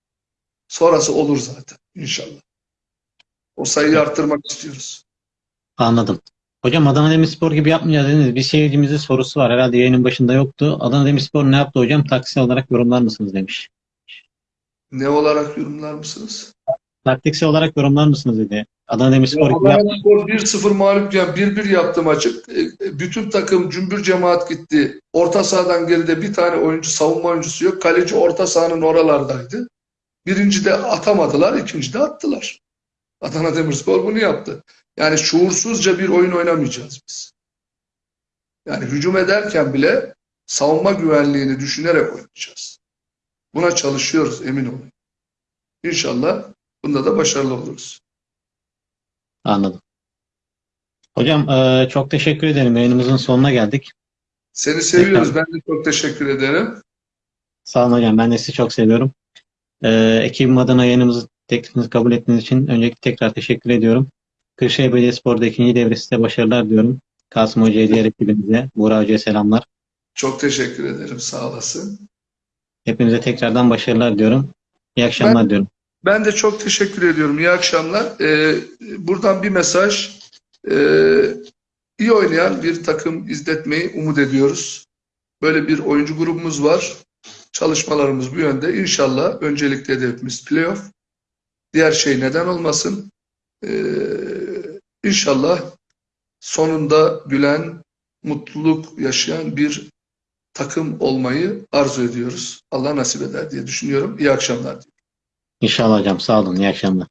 Sonrası olur zaten inşallah. O sayıyı arttırmak istiyoruz. Anladım. Hocam Adana Demirspor gibi yapmayacağız dediniz. Bir seyircimizin sorusu var. Herhalde yayının başında yoktu. Adana Demirspor ne yaptı hocam? Taksiksel olarak yorumlar mısınız demiş. Ne olarak yorumlar mısınız? Taktiksel olarak yorumlar mısınız dedi. Adana Demirspor gibi yap- Adana Spor 1-0 mağlupken 1-1 yaptı maçı. E, Bütün takım cümbür cemaat gitti. Orta sahadan geride bir tane oyuncu, savunma oyuncusu yok. Kaleci orta sahanın oralardaydı. Birinci de atamadılar, ikinci de attılar. Adana Demirspor bunu yaptı. Yani şuursuzca bir oyun oynamayacağız biz. Yani hücum ederken bile savunma güvenliğini düşünerek oynayacağız. Buna çalışıyoruz emin olun. İnşallah bunda da başarılı oluruz. Anladım. Hocam eee, çok teşekkür ederim. Yayınımızın sonuna geldik. Seni seviyoruz. Ben de çok teşekkür ederim. Sağ olun hocam. Ben de sizi çok seviyorum. Eee ekibim adına yayınımızı teklifinizi kabul ettiğiniz için öncelikle tekrar teşekkür ediyorum. Kırşehir Belediyespor'da ikinci devre size başarılar diyorum. Kasım Hoca'ya diğer ekibimize, Buğra Hoca'ya selamlar. Çok teşekkür ederim. Sağ olasın. Hepinize tekrardan başarılar diyorum. İyi akşamlar diyorum. Ben de çok teşekkür ediyorum. İyi akşamlar. Ee, buradan bir mesaj. Ee, iyi oynayan bir takım izletmeyi umut ediyoruz. Böyle bir oyuncu grubumuz var. Çalışmalarımız bu yönde. İnşallah öncelikle hedefimiz playoff. Diğer şey neden olmasın. Ee, inşallah sonunda gülen, mutluluk yaşayan bir takım olmayı arzu ediyoruz. Allah nasip eder diye düşünüyorum. İyi akşamlar. İnşallah hocam. Sağ olun. İyi akşamlar.